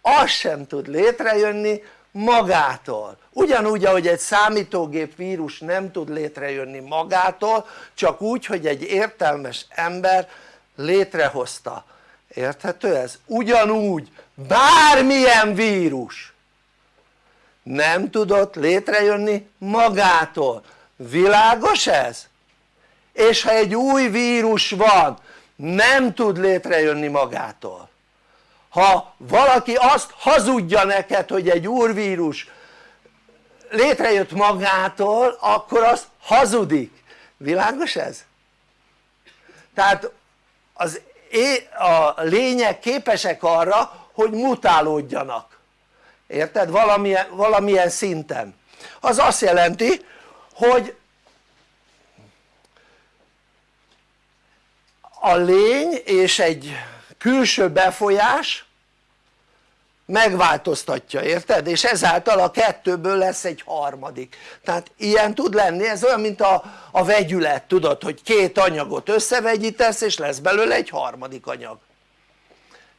az sem tud létrejönni magától ugyanúgy ahogy egy számítógép vírus nem tud létrejönni magától csak úgy hogy egy értelmes ember létrehozta érthető ez? ugyanúgy bármilyen vírus nem tudott létrejönni magától világos ez? és ha egy új vírus van nem tud létrejönni magától ha valaki azt hazudja neked hogy egy úrvírus létrejött magától akkor az hazudik, világos ez? tehát az a lények képesek arra hogy mutálódjanak érted? valamilyen, valamilyen szinten az azt jelenti hogy a lény és egy külső befolyás megváltoztatja, érted? és ezáltal a kettőből lesz egy harmadik. Tehát ilyen tud lenni, ez olyan mint a, a vegyület, tudod hogy két anyagot összevegyítesz és lesz belőle egy harmadik anyag.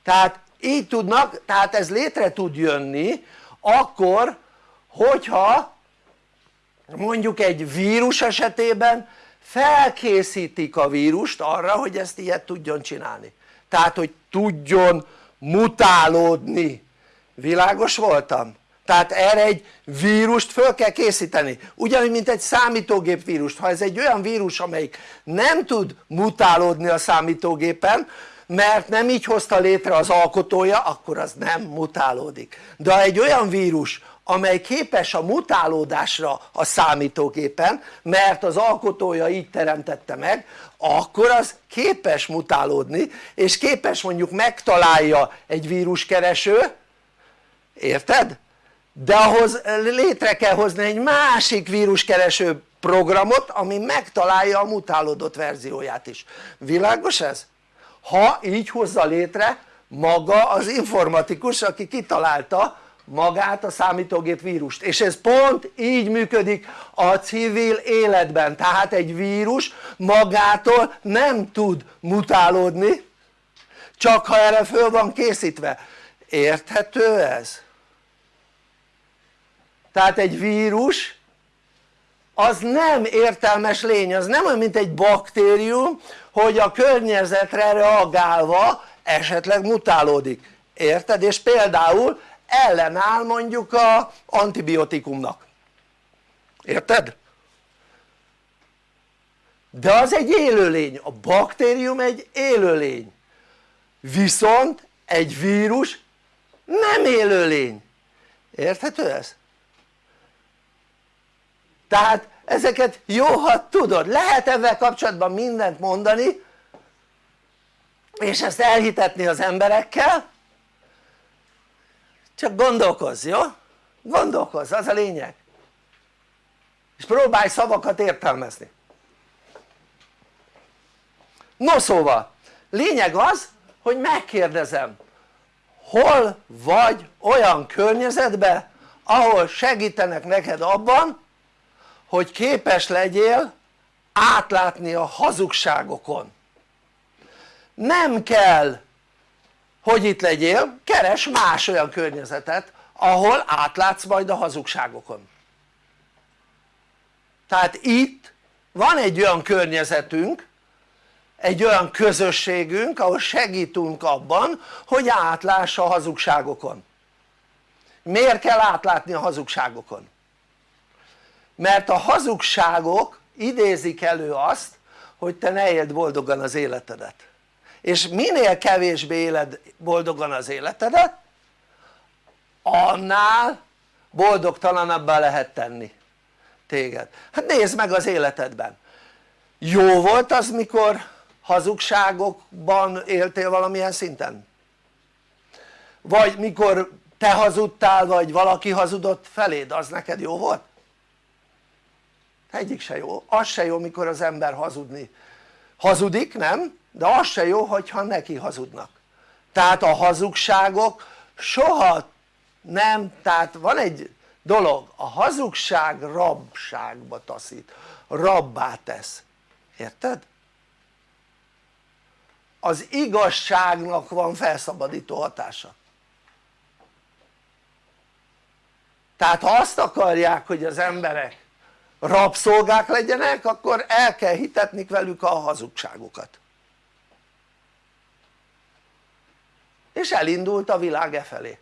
Tehát így tudnak, tehát ez létre tud jönni akkor hogyha mondjuk egy vírus esetében felkészítik a vírust arra hogy ezt ilyet tudjon csinálni tehát hogy tudjon mutálódni. Világos voltam? tehát erre egy vírust föl kell készíteni. Ugyanúgy mint egy számítógép vírust. Ha ez egy olyan vírus amelyik nem tud mutálódni a számítógépen mert nem így hozta létre az alkotója akkor az nem mutálódik. De ha egy olyan vírus amely képes a mutálódásra a számítógépen mert az alkotója így teremtette meg akkor az képes mutálódni és képes mondjuk megtalálja egy víruskereső érted? de ahhoz létre kell hozni egy másik víruskereső programot ami megtalálja a mutálódott verzióját is, világos ez? ha így hozza létre maga az informatikus aki kitalálta magát a számítógép vírust. És ez pont így működik a civil életben. Tehát egy vírus magától nem tud mutálódni csak ha erre föl van készítve. Érthető ez? tehát egy vírus az nem értelmes lény, az nem olyan mint egy baktérium hogy a környezetre reagálva esetleg mutálódik, érted? és például ellenáll mondjuk a antibiotikumnak, érted? de az egy élőlény, a baktérium egy élőlény. Viszont egy vírus nem élőlény, érthető ez? tehát ezeket jó ha tudod, lehet ebben kapcsolatban mindent mondani és ezt elhitetni az emberekkel csak gondolkozz, jó? gondolkozz, az a lényeg. És próbálj szavakat értelmezni. No szóval lényeg az hogy megkérdezem hol vagy olyan környezetben ahol segítenek neked abban hogy képes legyél átlátni a hazugságokon. Nem kell hogy itt legyél, keres más olyan környezetet ahol átlátsz majd a hazugságokon. Tehát itt van egy olyan környezetünk egy olyan közösségünk ahol segítünk abban hogy átláss a hazugságokon. Miért kell átlátni a hazugságokon? mert a hazugságok idézik elő azt hogy te ne éld boldogan az életedet és minél kevésbé éled boldogan az életedet annál boldogtalanabbá lehet tenni téged hát nézd meg az életedben jó volt az mikor hazugságokban éltél valamilyen szinten? vagy mikor te hazudtál vagy valaki hazudott feléd az neked jó volt? egyik se jó, az se jó mikor az ember hazudni hazudik nem? De az se jó hogyha neki hazudnak. Tehát a hazugságok soha nem, tehát van egy dolog, a hazugság rabságba taszít, rabbá tesz, érted? az igazságnak van felszabadító hatása. Tehát ha azt akarják hogy az emberek rabszolgák legyenek akkor el kell hitetni velük a hazugságokat és elindult a világ e felé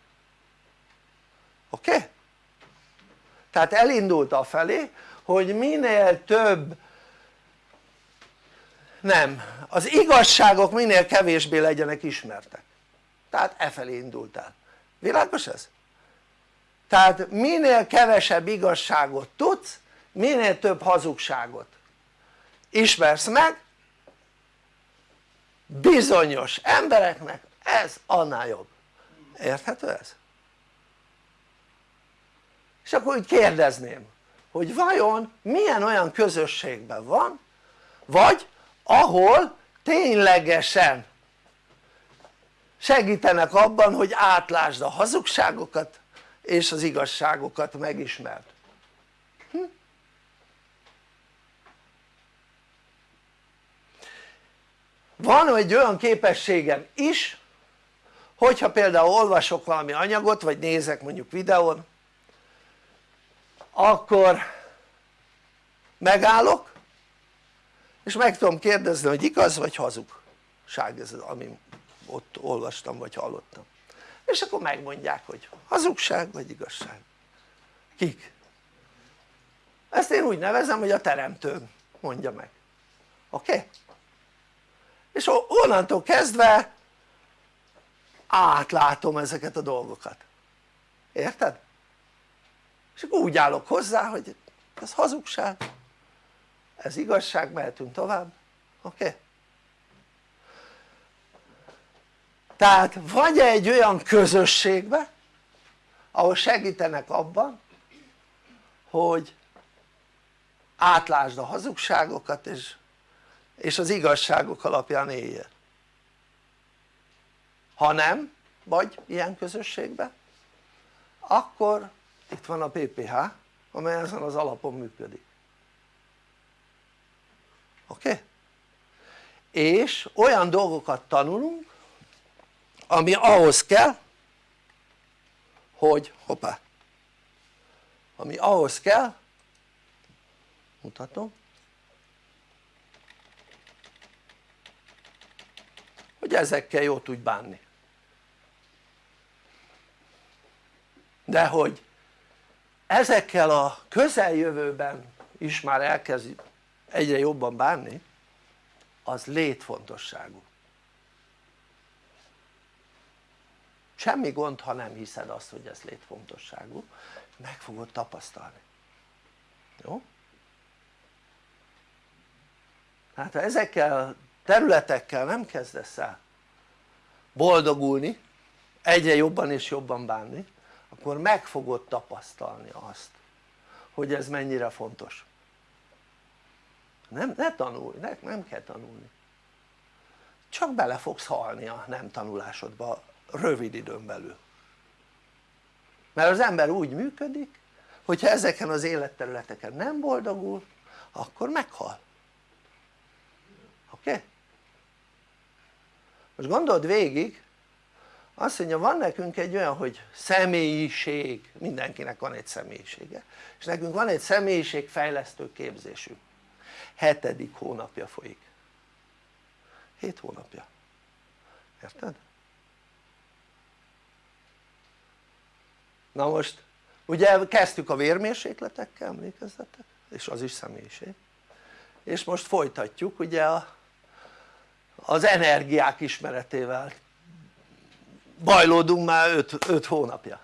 oké? Okay? tehát elindult a felé hogy minél több nem, az igazságok minél kevésbé legyenek ismertek tehát e felé indult el, világos ez? tehát minél kevesebb igazságot tudsz minél több hazugságot ismersz meg bizonyos embereknek ez annál jobb, érthető ez? és akkor úgy kérdezném hogy vajon milyen olyan közösségben van vagy ahol ténylegesen segítenek abban hogy átlásd a hazugságokat és az igazságokat megismerd hm? van egy olyan képességem is hogyha például olvasok valami anyagot vagy nézek mondjuk videón akkor megállok és meg tudom kérdezni hogy igaz vagy hazugság ez ami ott olvastam vagy hallottam és akkor megmondják hogy hazugság vagy igazság kik? ezt én úgy nevezem hogy a teremtő mondja meg oké? Okay? és onnantól kezdve átlátom ezeket a dolgokat érted? és akkor úgy állok hozzá hogy ez hazugság ez igazság, mehetünk tovább, oké? Okay? tehát vagy egy olyan közösségbe ahol segítenek abban hogy átlásd a hazugságokat és, és az igazságok alapján éljél ha nem vagy ilyen közösségben akkor itt van a PPH amely ezen az alapon működik oké? Okay? és olyan dolgokat tanulunk ami ahhoz kell hogy hoppá ami ahhoz kell mutatom hogy ezekkel jó tudj bánni de hogy ezekkel a közeljövőben is már elkezd egyre jobban bánni az létfontosságú. Semmi gond ha nem hiszed azt hogy ez létfontosságú. Meg fogod tapasztalni. Jó? hát ha ezekkel területekkel nem kezdesz el boldogulni egyre jobban és jobban bánni akkor meg fogod tapasztalni azt hogy ez mennyire fontos nem, ne tanulj, ne, nem kell tanulni csak bele fogsz halni a nem tanulásodba rövid időn belül mert az ember úgy működik hogyha ezeken az életterületeken nem boldogul akkor meghal oké? Okay? most gondold végig azt mondja van nekünk egy olyan hogy személyiség. Mindenkinek van egy személyisége. És nekünk van egy személyiségfejlesztő képzésünk. Hetedik hónapja folyik. 7 hónapja. Érted? na most ugye kezdtük a vérmérsékletekkel emlékezzetek? És az is személyiség. És most folytatjuk ugye a, az energiák ismeretével bajlódunk már 5 hónapja.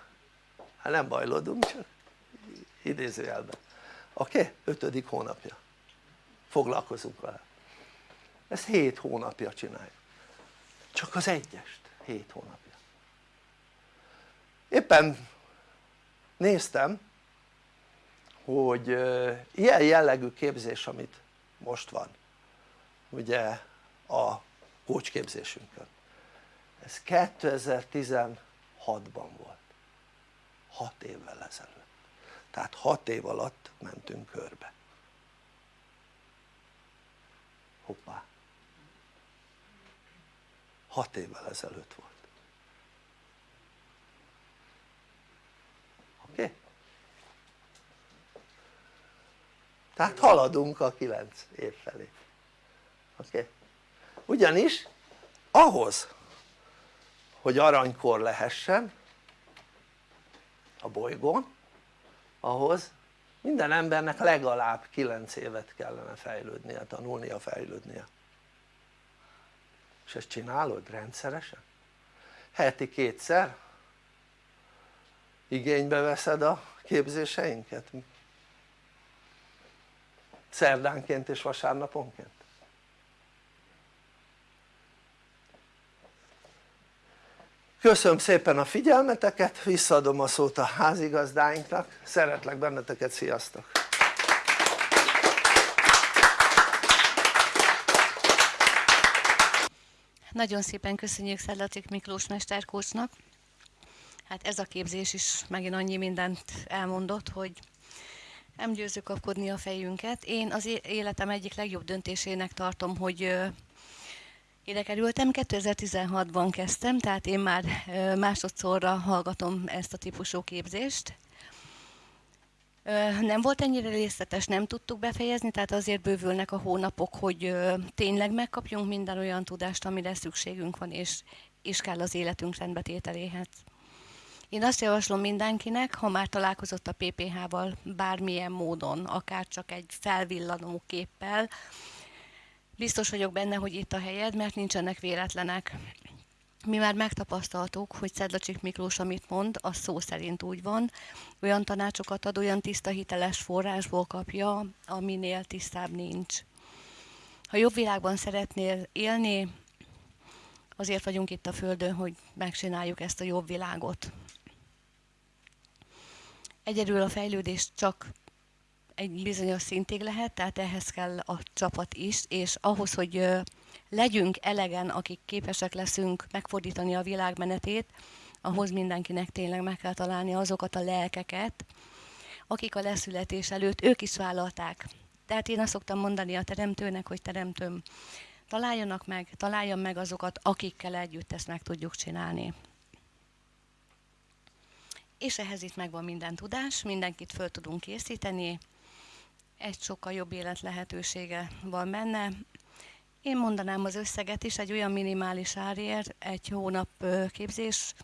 Hát nem bajlódunk csak idézőjelben. Oké? Okay? ötödik hónapja. Foglalkozunk vele. Ezt 7 hónapja csináljuk. Csak az egyest 7 hónapja. Éppen néztem hogy ilyen jellegű képzés amit most van ugye a kócsképzésünkön ez 2016-ban volt 6 évvel ezelőtt tehát 6 év alatt mentünk körbe hoppá 6 évvel ezelőtt volt oké? Okay? tehát haladunk a 9 év felé oké? Okay? ugyanis ahhoz hogy aranykor lehessen a bolygón ahhoz minden embernek legalább 9 évet kellene fejlődnie, tanulnia, fejlődnie és ezt csinálod rendszeresen? heti kétszer igénybe veszed a képzéseinket? szerdánként és vasárnaponként? Köszönöm szépen a figyelmeteket, visszaadom a szót a házigazdáinknak, szeretlek benneteket, sziasztok! Nagyon szépen köszönjük Szedlatik Miklós mesterkócsnak. Hát ez a képzés is megint annyi mindent elmondott, hogy nem győzzük kapkodni a fejünket. Én az életem egyik legjobb döntésének tartom, hogy Ide kerültem, 2016-ban kezdtem, tehát én már másodszorra hallgatom ezt a típusú képzést. Nem volt ennyire részletes, nem tudtuk befejezni, tehát azért bővülnek a hónapok, hogy tényleg megkapjunk minden olyan tudást, amire szükségünk van, és, és kell az életünk rendbetételéhez. Én azt javaslom mindenkinek, ha már találkozott a PPH-val bármilyen módon, akár csak egy felvillanó képpel, biztos vagyok benne, hogy itt a helyed, mert nincsenek véletlenek. Mi már megtapasztaltuk, hogy Szedlacsik Miklós, amit mond, az szó szerint úgy van, olyan tanácsokat ad, olyan tiszta hiteles forrásból kapja, aminél tisztább nincs. Ha jobb világban szeretnél élni, azért vagyunk itt a Földön, hogy megcsináljuk ezt a jobb világot. Egyedül a fejlődés csak egy bizonyos szintig lehet, tehát ehhez kell a csapat is, és ahhoz, hogy legyünk elegen, akik képesek leszünk megfordítani a világmenetét, ahhoz mindenkinek tényleg meg kell találni azokat a lelkeket, akik a leszületés előtt ők is vállalták. Tehát én azt szoktam mondani a teremtőnek, hogy teremtőm, találjanak meg, találjam meg azokat, akikkel együtt ezt meg tudjuk csinálni. És ehhez itt megvan minden tudás, mindenkit föl tudunk készíteni, egy sokkal jobb élet lehetősége van benne. Én mondanám az összeget is, egy olyan minimális árért, egy hónap képzés,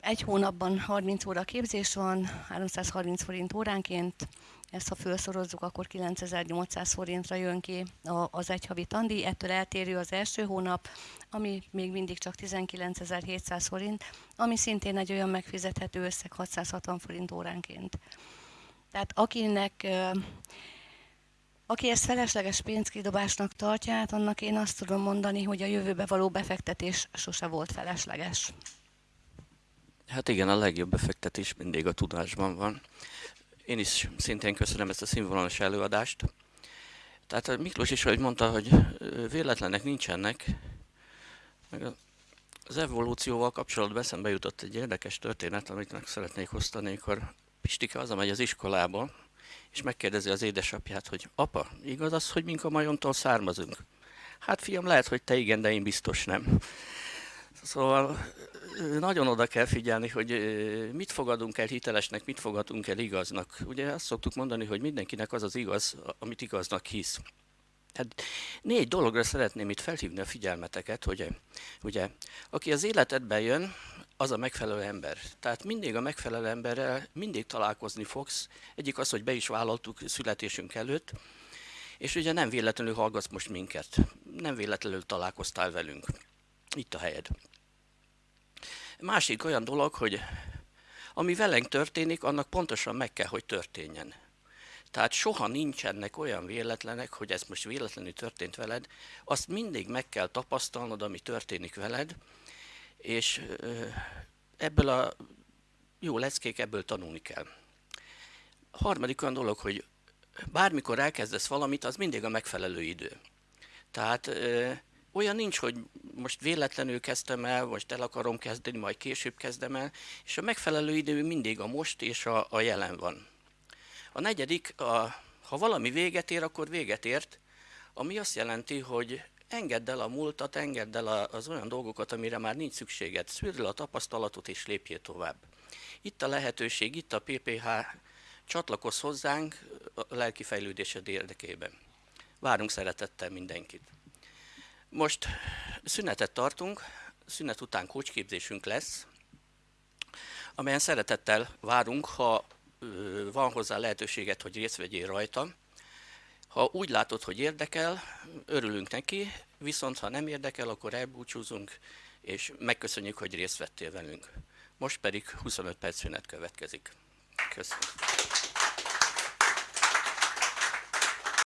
egy hónapban 30 óra képzés van, 330 forint óránként, ezt ha felszorozzuk, akkor 9800 forintra jön ki az egy havi tandi, ettől eltérő az első hónap, ami még mindig csak 19700 forint, ami szintén egy olyan megfizethető összeg 660 forint óránként. Tehát akinek aki ezt felesleges pénzkidobásnak tartja, hát annak én azt tudom mondani, hogy a jövőbe való befektetés sose volt felesleges. Hát igen, a legjobb befektetés mindig a tudásban van. Én is szintén köszönöm ezt a színvonalas előadást. Tehát Miklós is, ahogy mondta, hogy véletlenek nincsenek, meg az evolúcióval kapcsolatban eszembe jutott egy érdekes történet, amit meg szeretnék osztani, amikor Pistike hazamegy az iskolába, és megkérdezi az édesapját, hogy apa, igaz az, hogy mink a majontól származunk? Hát fiam, lehet, hogy te igen, de én biztos nem. Szóval nagyon oda kell figyelni, hogy mit fogadunk el hitelesnek, mit fogadunk el igaznak. Ugye azt szoktuk mondani, hogy mindenkinek az az igaz, amit igaznak hisz. Hát négy dologra szeretném itt felhívni a figyelmeteket, hogy ugye, aki az életedbe jön, az a megfelelő ember. Tehát mindig a megfelelő emberrel mindig találkozni fogsz. Egyik az, hogy be is vállaltuk születésünk előtt, és ugye nem véletlenül hallgatsz most minket. Nem véletlenül találkoztál velünk. Itt a helyed. Másik olyan dolog, hogy ami velünk történik, annak pontosan meg kell, hogy történjen. Tehát soha nincsenek olyan véletlenek, hogy ez most véletlenül történt veled, azt mindig meg kell tapasztalnod, ami történik veled, és ebből a jó leckék, ebből tanulni kell. A harmadik olyan dolog, hogy bármikor elkezdesz valamit, az mindig a megfelelő idő. Tehát olyan nincs, hogy most véletlenül kezdtem el, most el akarom kezdeni, majd később kezdem el, és a megfelelő idő mindig a most és a, a jelen van. A negyedik, a, ha valami véget ér, akkor véget ért, ami azt jelenti, hogy engedd el a múltat, engedd el az olyan dolgokat, amire már nincs szükséged. Szűrd a tapasztalatot és lépjél tovább. Itt a lehetőség, itt a PPH, csatlakozz hozzánk a lelki fejlődésed érdekében. Várunk szeretettel mindenkit. Most szünetet tartunk, szünet után kócsképzésünk lesz, amelyen szeretettel várunk, ha van hozzá lehetőséget, hogy részt vegyél rajta. Ha úgy látod, hogy érdekel, örülünk neki, viszont ha nem érdekel, akkor elbúcsúzunk, és megköszönjük, hogy részt vettél velünk. Most pedig 25 perc szünet következik. Köszönöm.